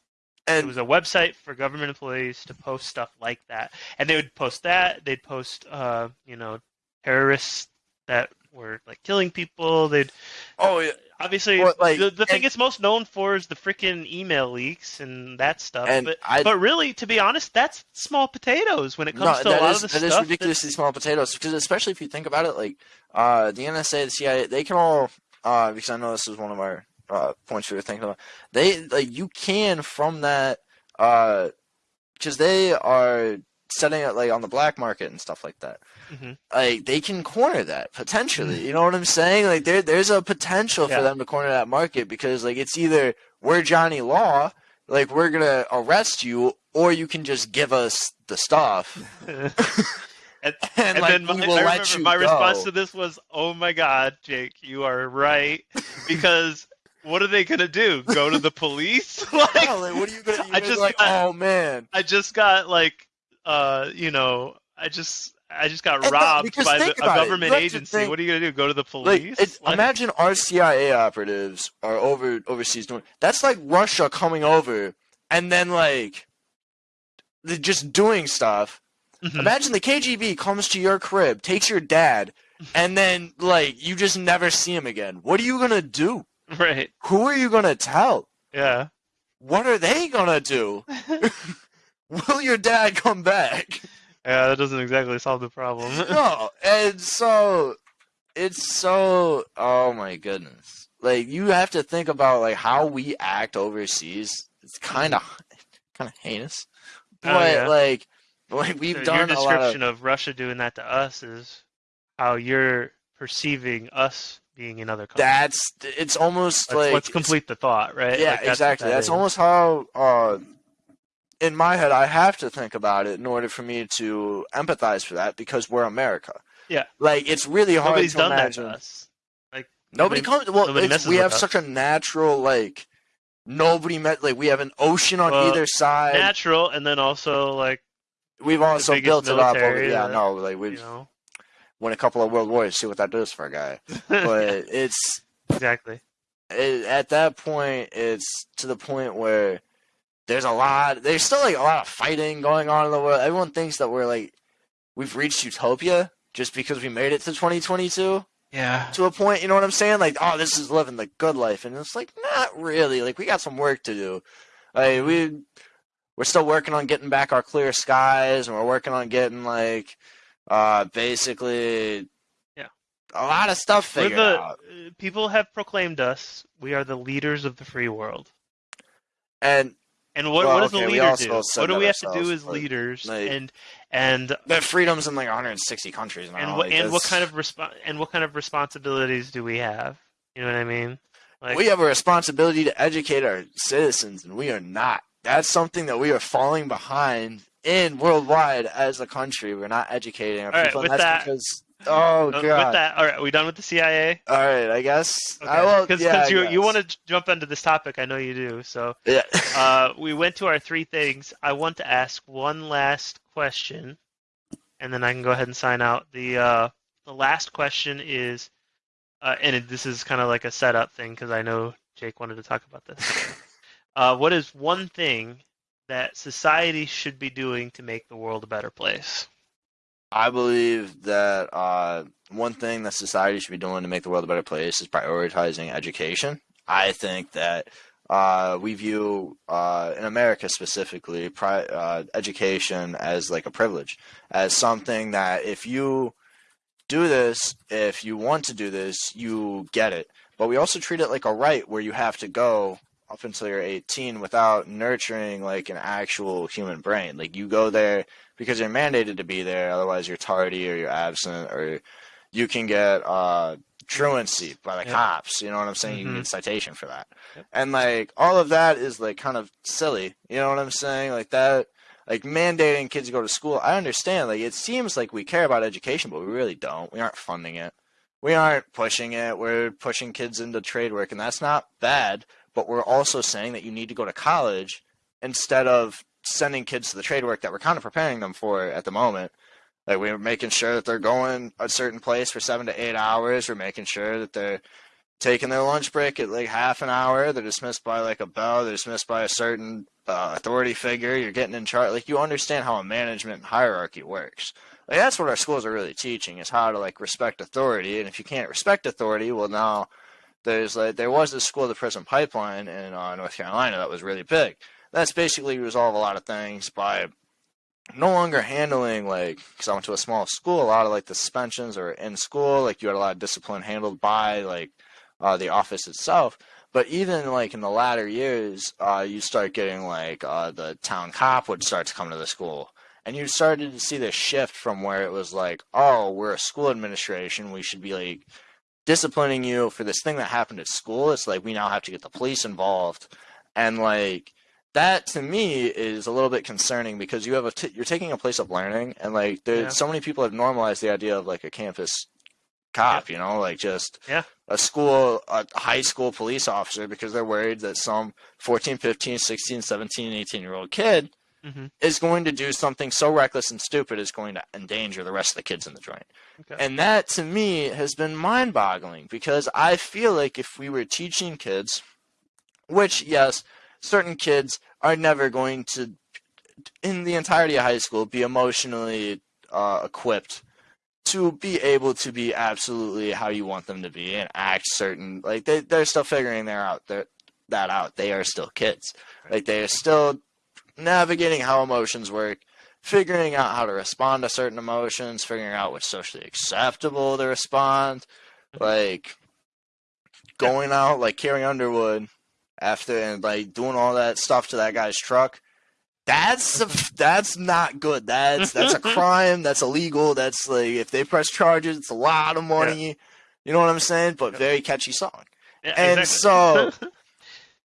it was a website for government employees to post stuff like that, and they would post that. They'd post, uh, you know, terrorists that were like killing people. They'd oh yeah, obviously Well, like, the, the thing it's most known for is the freaking email leaks and that stuff. and but I but really, to be honest, that's small potatoes when it comes no, to a that lot is of the that is stuff. ridiculously small potatoes because especially if you think about it, like uh, the NSA, the CIA, they can all uh, because I know this is one of our uh, points we were thinking about. They like you can from that because they are setting it like on the black market and stuff like that. Mhm. Like they can corner that potentially. You know what I'm saying? Like there, there's a potential Yeah. for them to corner that market because like it's either we're Johnny Law, like we're gonna arrest you, or you can just give us the stuff. *laughs* *laughs* and, and, and like, then my, we I will let remember you my response to this was, "Oh my God, Jake, you are right," because what are they gonna do? Go to the police? *laughs* like, Yeah, like, what are you gonna? You're I just like, got- oh man. I just got like, uh, you know, I just I just got And robbed by the, a about it. You government agency. think- what are you gonna do? Go to the police? it's, Like, imagine our CIA operatives are over overseas doing. That's like Russia coming over and then like, they're just doing stuff. Mhm. Imagine the KGB comes to your crib, takes your dad, and then like you just never see him again. What are you gonna do? *laughs* right? Who are you gonna tell? Yeah. What are they gonna do? *laughs* *laughs* Will your dad come back? Yeah, that doesn't exactly solve the problem. *laughs* no, and so it's so oh my goodness. Like you have to think about like how we act overseas. It's kind of kind of heinous, Oh, but yeah. like like we've So done your a lot of description of... Russia doing that to us is how you're perceiving us being in other countries. that's it's almost let's, like let's complete the thought, right? Yeah, Like, that's exactly. that That's is. almost how uh in my head I have to think about it in order for me to empathize for that because we're America. Yeah. Like it's really hard nobody's to done imagine. that to us. Like Nobody nobody- comes. Well, nobody we have us. such a natural like. Nobody met like we have an ocean on Well, either side. natural, and then also like We've also built it up. Over, yeah, that- no, like we've know. won a couple of world wars. See what that does for a guy. But *laughs* it's exactly. it, at that point, it's to the point where there's a lot. There's still like a lot of fighting going on in the world. Everyone thinks that we're like we've reached utopia just because we made it to 2022 Yeah. to a point. You know what I'm saying? Like, oh, this is living the good life, and it's like not really. Like, we got some work to do. Like, we we're still working on getting back our clear skies, and we're working on getting like uh basically Yeah. a lot of stuff figured the out. uh, people have proclaimed us. We are the leaders of the free world. And And what, Well, what does okay, the leader do? What do we have to do as leaders? like- and and the freedom's in like 160 countries now. and what like, and what kind of resp- and what kind of responsibilities do we have? You know what I mean? Like, we have a responsibility to educate our citizens, and we are not. That's something that we are falling behind in worldwide as a country. We're not educating our people, with and that's that- because oh uh, god. with that, all right, are we done with the CIA? All right, I guess. Okay. I will. Because yeah, you you want to jump into this topic, I know you do. So Yeah. *laughs* uh, we went to our three things. I want to ask one last question, and then I can go ahead and sign out. The uh, the last question is, uh, and it, this is kind of like a setup thing because I know Jake wanted to talk about this. *laughs* uh, what is one thing that society should be doing to make the world a better place? I believe that uh, one thing that society should be doing to make the world a better place is prioritizing education. I think that uh, we view, uh, in America specifically, pri- uh, education as like a privilege, as something that if you do this, if you want to do this, you get it. But we also treat it like a right where you have to go up until you're 18 without nurturing like an actual human brain. Like you go there because you're mandated to be there, otherwise you're tardy or you're absent or you can get uh, truancy by the Yep. cops. You know what I'm saying? You can Mhm. get citation for that. Yep. And like all of that is like kind of silly. You know what I'm saying? Like that like mandating kids to go to school. I understand. Like it seems like we care about education, but we really don't. We aren't funding it. We aren't pushing it. We're pushing kids into trade work and that's not bad, but we're also saying that you need to go to college instead of sending kids to the trade work that we're kind of preparing them for at the moment. Like we're making sure that they're going a certain place for seven to eight hours. We're making sure that they're taking their lunch break at like half an hour. They're dismissed by like a bell. They're dismissed by a certain uh, authority figure. You're getting in charge. Like you understand how a management hierarchy works. Like that's what our schools are really teaching is how to like respect authority. And if you can't respect authority, well now there's like there was this school the prison pipeline in uh, North Carolina that was really big. That's basically resolve a lot of things by no longer handling like because I went to a small school, a lot of like the suspensions are in school. Like you had a lot of discipline handled by like uh, the office itself. But even like in the latter years, uh, you start getting like uh, the town cop would start to come to the school, and you started to see this shift from where it was like, oh, we're a school administration, we should be like disciplining you for this thing that happened at school. It's like we now have to get the police involved, and like that to me is a little bit concerning because you have a t- you're taking a place of learning, and like there's Yeah. so many people have normalized the idea of like a campus cop, you know, like just Yeah. a school, a high school police officer because they're worried that some 14, 15, 16, 17, 18 year old kid Mhm. is going to do something so reckless and stupid is going to endanger the rest of the kids in the joint. Okay. And that to me has been mind boggling because I feel like if we were teaching kids, which, yes, certain kids are never going to, in the entirety of high school, be emotionally uh, equipped to be able to be absolutely how you want them to be and act certain like they, they're still figuring that out that out. They are still kids. Like they are still navigating how emotions work figuring out how to respond to certain emotions figuring out what's socially acceptable to respond like going out like Carrie Underwood after and like doing all that stuff to that guy's truck that's a, that's not good. That's that's a *laughs* crime. That's illegal. That's like if they press charges, it's a lot of money. You know what I'm saying? But very catchy song. Yeah, and exactly. *laughs*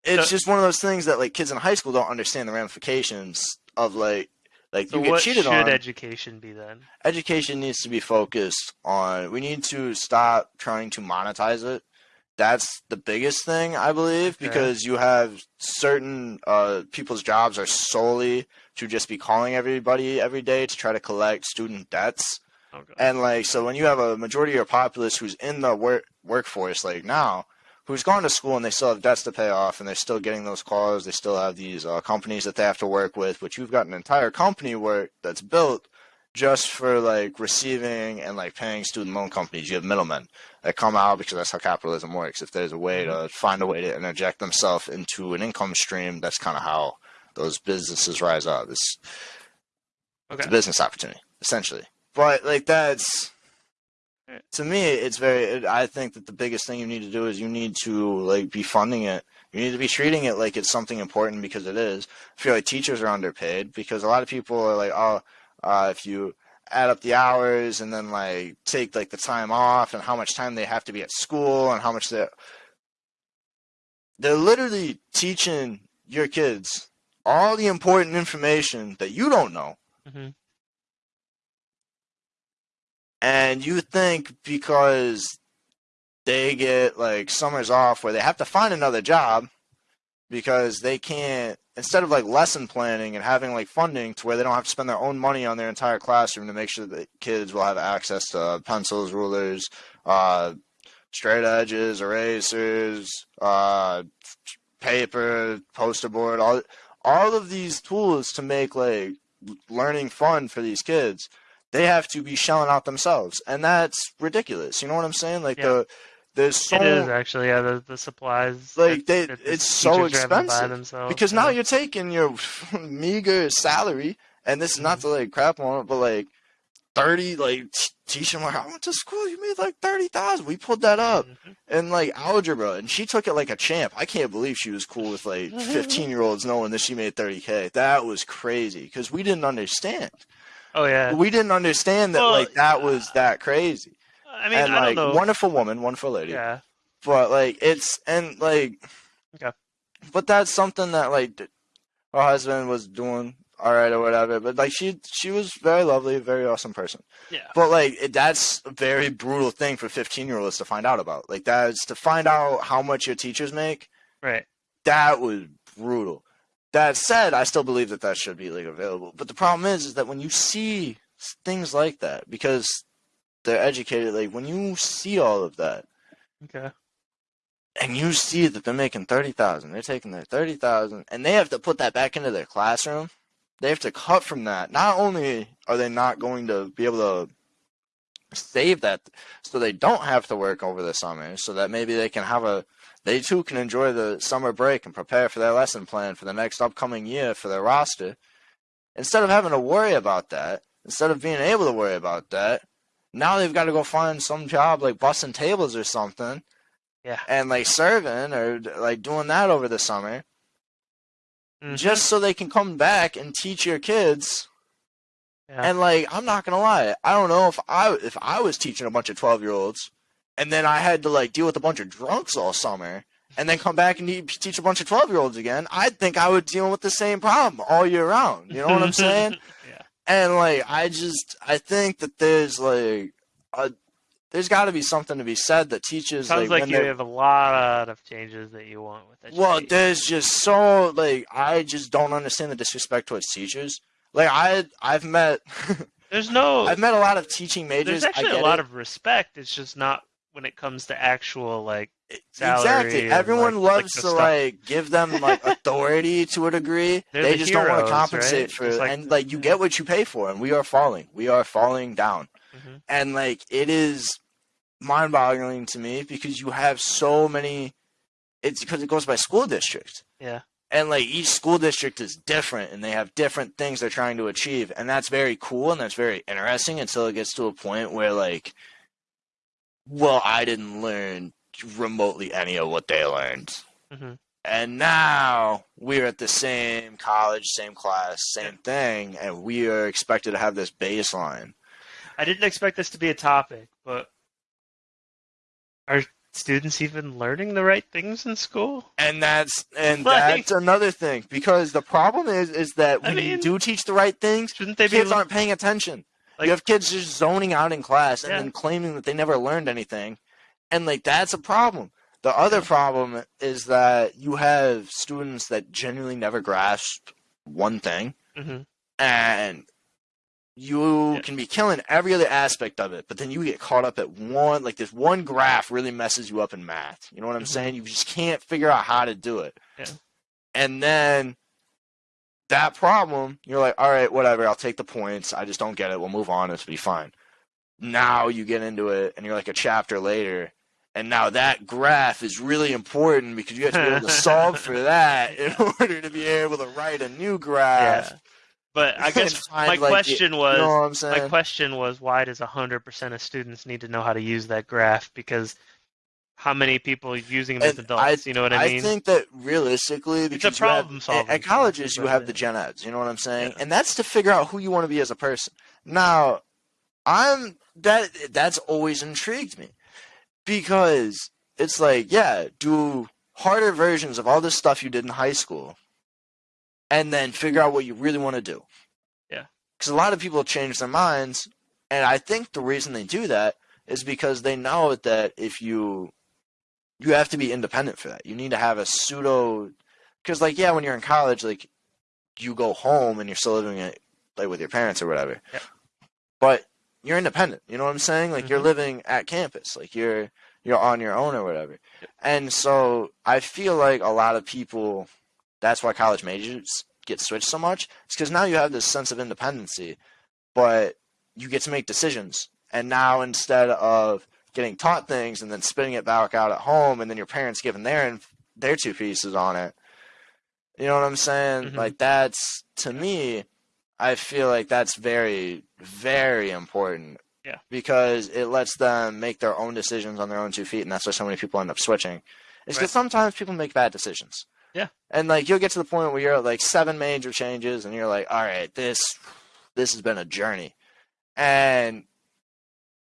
It's So- just one of those things that like kids in high school don't understand the ramifications of like like so you get what cheated should on. education be then? Education needs to be focused on. We need to stop trying to monetize it. That's the biggest thing I believe because you have certain uh, people's jobs are solely to just be calling everybody every day to try to collect student debts. Okay. And like, so when you have a majority of your populace who's in the work workforce, like now, who's gone to school and they still have debts to pay off, and they're still getting those calls, they still have these uh, companies that they have to work with, but you've got an entire company work that's built just for like receiving and like paying student loan companies. You have middlemen that come out because that's how capitalism works. If there's a way mm-hmm. to find a way to interject themselves into an income stream, that's kind of how those businesses rise up. It's it's a business opportunity essentially but like that's to me it's very it, i think that the biggest thing you need to do is you need to like be funding it you need to be treating it like it's something important because it is i feel like teachers are underpaid because a lot of people are like oh uh, if you add up the hours and then like take like the time off and how much time they have to be at school and how much they they're literally teaching your kids all the important information that you don't know Mhm. and you think because they get like summers off where they have to find another job because they can't instead of like lesson planning and having like funding to where they don't have to spend their own money on their entire classroom to make sure that kids will have access to pencils rulers uh straight edges erasers uh paper poster board all all of these tools to make like learning fun for these kids they have to be shelling out themselves, and that's ridiculous. You know what I'm saying? Like Yeah. the there's so it is actually yeah the, the supplies Like, they- the it's so teachers are having to buy expensive, themselves, because now you're taking your *laughs* meager salary, and this is not to like crap on it, but like thirty, like teaching like I went to school, you made like thirty thousand. We pulled that up Mhm. in like algebra, and she took it like a champ. I can't believe she was cool with like *laughs* fifteen year olds knowing that she made thirty k. That was crazy because we didn't understand. oh yeah We didn't understand that Well, like that was that crazy. I mean, and I like don't know. wonderful woman, wonderful lady. yeah. But like it's and like Okay. But that's something that like her husband was doing all right or whatever. But like she she was very lovely, very awesome person. Yeah. But like it, that's a very brutal thing for 15 year olds to find out about. Like that's to find out how much your teachers make. Right. That was brutal. That said, I still believe that that should be like available. But the problem is, is that when you see things like that, because they're educated, like when you see all of that, Okay. and you see that they're making thirty thousand, they're taking their thirty thousand, and they have to put that back into their classroom. They have to cut from that. Not only are they not going to be able to save that, so they don't have to work over the summer, so that maybe they can have a, they too can enjoy the summer break and prepare for their lesson plan for the next upcoming year for their roster. Instead of having to worry about that, instead of being able to worry about that, now they've got to go find some job like bussing tables or something Yeah. and like serving or like doing that over the summer Mhm. just so they can come back and teach your kids Yeah. and like i'm not gonna lie i don't know if i if i was teaching a bunch of 12 year olds and then i had to like deal with a bunch of drunks all summer and then come back and teach a bunch of 12 year olds again i'd think i would deal with the same problem all year round you know what i'm saying. *laughs* and like I just I think that there's like a there's got to be something to be said that teaches Sounds like, like when you they're- have a lot of changes that you want with education. well there's just so like I just don't understand the disrespect towards teachers like I I've met *laughs* there's no. I've met a lot of teaching majors there's actually a lot it. of respect. It's just not when it comes to actual like exactly everyone like- like loves the to stuff. like give them like authority to a degree *laughs* They're they the just don't want to compensate right? for Just like- and like you get what you pay for and we are falling we are falling down Mhm. and like it is mind-boggling to me because you have so many it's because it goes by school district Yeah. and like each school district is different and they have different things they're trying to achieve and that's very cool and that's very interesting until it gets to a point where like well i didn't learn remotely any of what they learned Mhm. and now we're at the same college same class same thing and we are expected to have this baseline I didn't expect this to be a topic, but are students even learning the right things in school? and that's and Like- that's another thing because the problem is is that I when you do teach the right things Shouldn't they be? kids aren't paying attention Like- you have kids just zoning out in class and Yeah. then claiming that they never learned anything and like that's a problem the other problem is that you have students that genuinely never grasp one thing Mhm. and you Yeah. can be killing every other aspect of it, but then you get caught up at one, like this one graph really messes you up in math. You know what I'm Mhm. saying? You just can't figure out how to do it. Yeah. And then that problem, you're like, all right, whatever, I'll take the points. I just don't get it. We'll move on. It'll be fine. Now you get into it, and you're like a chapter later, and now that graph is really important because you have to be able to solve for *laughs* that in order to be able to write a new graph. Yeah. But I guess my like, question was you know my question was why does 100% of students need to know how to use that graph because how many people are using them as adults you know what i mean I think that realistically, It's a because you have- problem-solving at colleges you have the gen eds. You know what I'm saying? Yeah. And that's to figure out who you want to be as a person. Now, I'm that that's always intrigued me because it's like, yeah, do harder versions of all this stuff you did in high school, and then figure out what you really want to do. Yeah. Because a lot of people change their minds, and I think the reason they do that is because they know that if you you have to be independent for that. You need to have a pseudo because like yeah, when you're in college, like you go home and you're still living it like with your parents or whatever. Yep. But you're independent. You know what I'm saying? Like you're Mhm. living at campus. Like you're you're on your own or whatever. And so I feel like a lot of people that's why college majors get switched so much. It's because now you have this sense of independency, but you get to make decisions. And now instead of getting taught things and then spinning it back out at home, and then your parents giving their their two pieces on it, you know what I'm saying? Mhm. Like that's to me, I feel like that's very very important. Yeah. Because it lets them make their own decisions on their own two feet, and that's why so many people end up switching. It's Right. because sometimes people make bad decisions. Yeah. And like you'll get to the point where you're at like seven major changes, and you're like, all right, this this has been a journey, and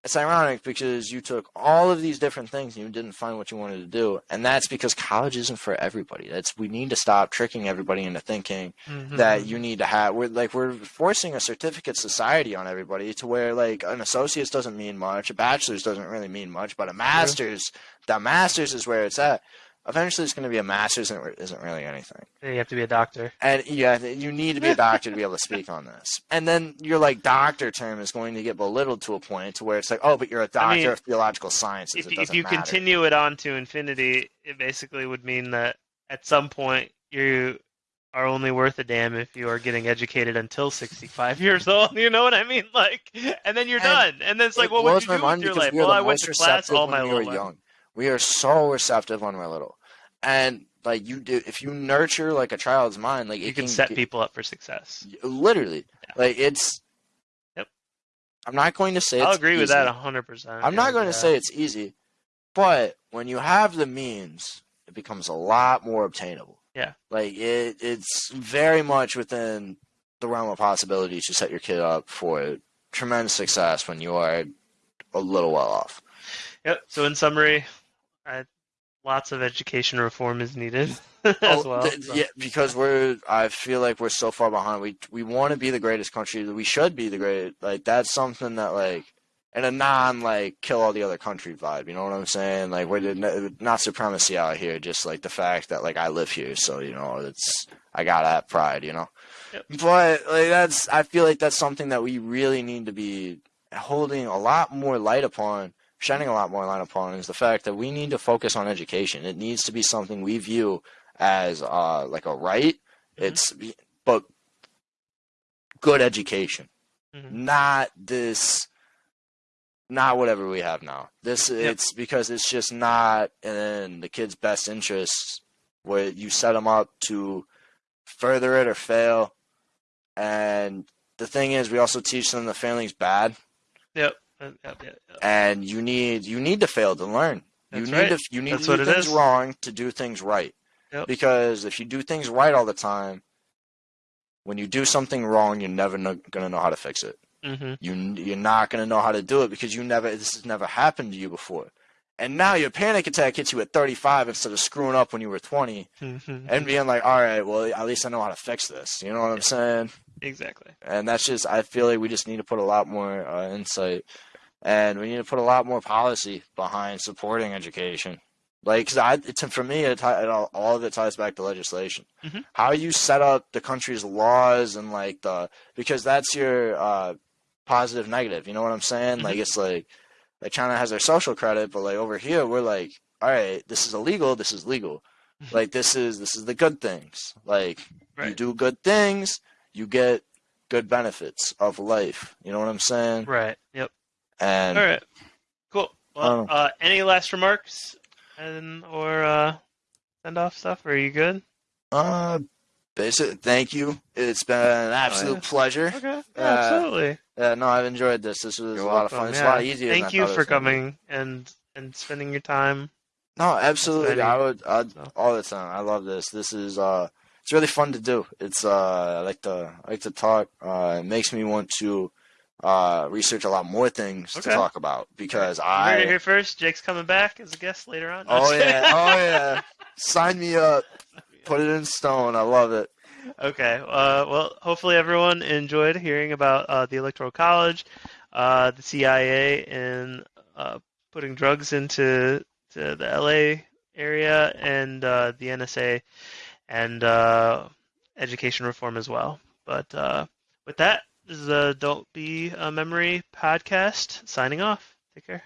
it's ironic because you took all of these different things and you didn't find what you wanted to do, and that's because college isn't for everybody. That's we need to stop tricking everybody into thinking Mhm. that you need to have. We're like we're forcing a certificate society on everybody to where like an associate's doesn't mean much, a bachelor's doesn't really mean much, but a master's, the master's is where it's at. Eventually, it's going to be a master's and it isn't really anything. you have to be a doctor. And yeah, you need to be a doctor to be able to speak on this. And then your like doctor term is going to get belittled to a point to where it's like, oh, but you're a doctor I mean, of theological sciences. If, if you matter. continue it on to infinity, it basically would mean that at some point you are only worth a damn if you are getting educated until 65 *laughs* years old. You know what I mean? Like, and then you're And done. And then it's like, it what would you do with your life? Well, I went to class all my life. We are so receptive when we're little, and like you do, if you nurture like a child's mind, like You it can can set get- people up for success. literally Yeah. like it's. Yep. I'm not going to say I'll agree with that 100%. I'm not and, going to uh, say it's easy, but when you have the means, it becomes a lot more obtainable. Yeah. Like it, it's very much within the realm of possibility to set your kid up for tremendous success when you are a little well off. Yep. So in summary, I, lots of education reform is needed *laughs* oh, as Oh, well. th- so. Yeah, because we're. I feel like we're so far behind. We we want to be the greatest country. We should be the great. Like that's something that like, in a non like kill all the other country vibe. You know what I'm saying? Like we're the, not supremacy out here. Just like the fact that like I live here, so you know it's I got that pride. You know. Yep. But like that's. I feel like that's something that we really need to be holding a lot more light upon. Shining a lot more light upon is the fact that we need to focus on education. It needs to be something we view as uh, like a right. Mhm. It's but good education, Mhm. not this, not whatever we have now. This Yep. it's because it's just not in the kid's best interests where you set them up to further it or fail. And the thing is, we also teach them the failing's bad, Yep. Uh, and you need you need to fail to learn. You need right. to you need That's to do things is. wrong to do things right. Yep. Because if you do things right all the time, when you do something wrong, you're never no, gonna know how to fix it. Mhm. You you're not gonna know how to do it because you never this has never happened to you before. And now your panic attack hits you at 35 instead of screwing up when you were 20 Mhm. and being like, all right, well at least I know how to fix this. You know what I'm saying? exactly. and that's just I feel like we just need to put a lot more uh, insight, and we need to put a lot more policy behind supporting education. Like, cause I, it's, for me, it, it all, all of it ties back to legislation. Mhm. How you set up the country's laws and like the because that's your uh, positive negative. You know what I'm saying? Mhm. Like it's like like China has their social credit, but like over here we're like, all right, this is illegal. This is legal. Mhm. like this is this is the good things. Like you do good things, you get good benefits of life. You know what I'm saying? Right. Yep. And All right. Cool. Well, Um, uh, any last remarks and or uh, send off stuff? Are you good? uh, basic. Thank you. It's been an absolute yeah. pleasure. Okay. Uh, absolutely. Yeah, no, I've enjoyed this. This was You're a lot of fun. It's Yeah. a lot easier. than Thank you for was gonna be. coming and and spending your time. No, absolutely. I would. I'd, so. all the time. I love this. This is. uh It's really fun to do. It's. uh I like to. I like to talk. Uh It makes me want to. Uh, research a lot more things Okay. to talk about because You I heard it here first. Jake's coming back as a guest later on. Oh yeah, oh yeah. Sign me up. Put it in stone. I love it. Okay. Uh, well, hopefully everyone enjoyed hearing about uh, the Electoral College, uh, the CIA, and uh, putting drugs into to the LA area, and uh, the NSA, and uh, education reform as well. But uh, with that, this is the Don't Be a Memory podcast. Signing off. Take care.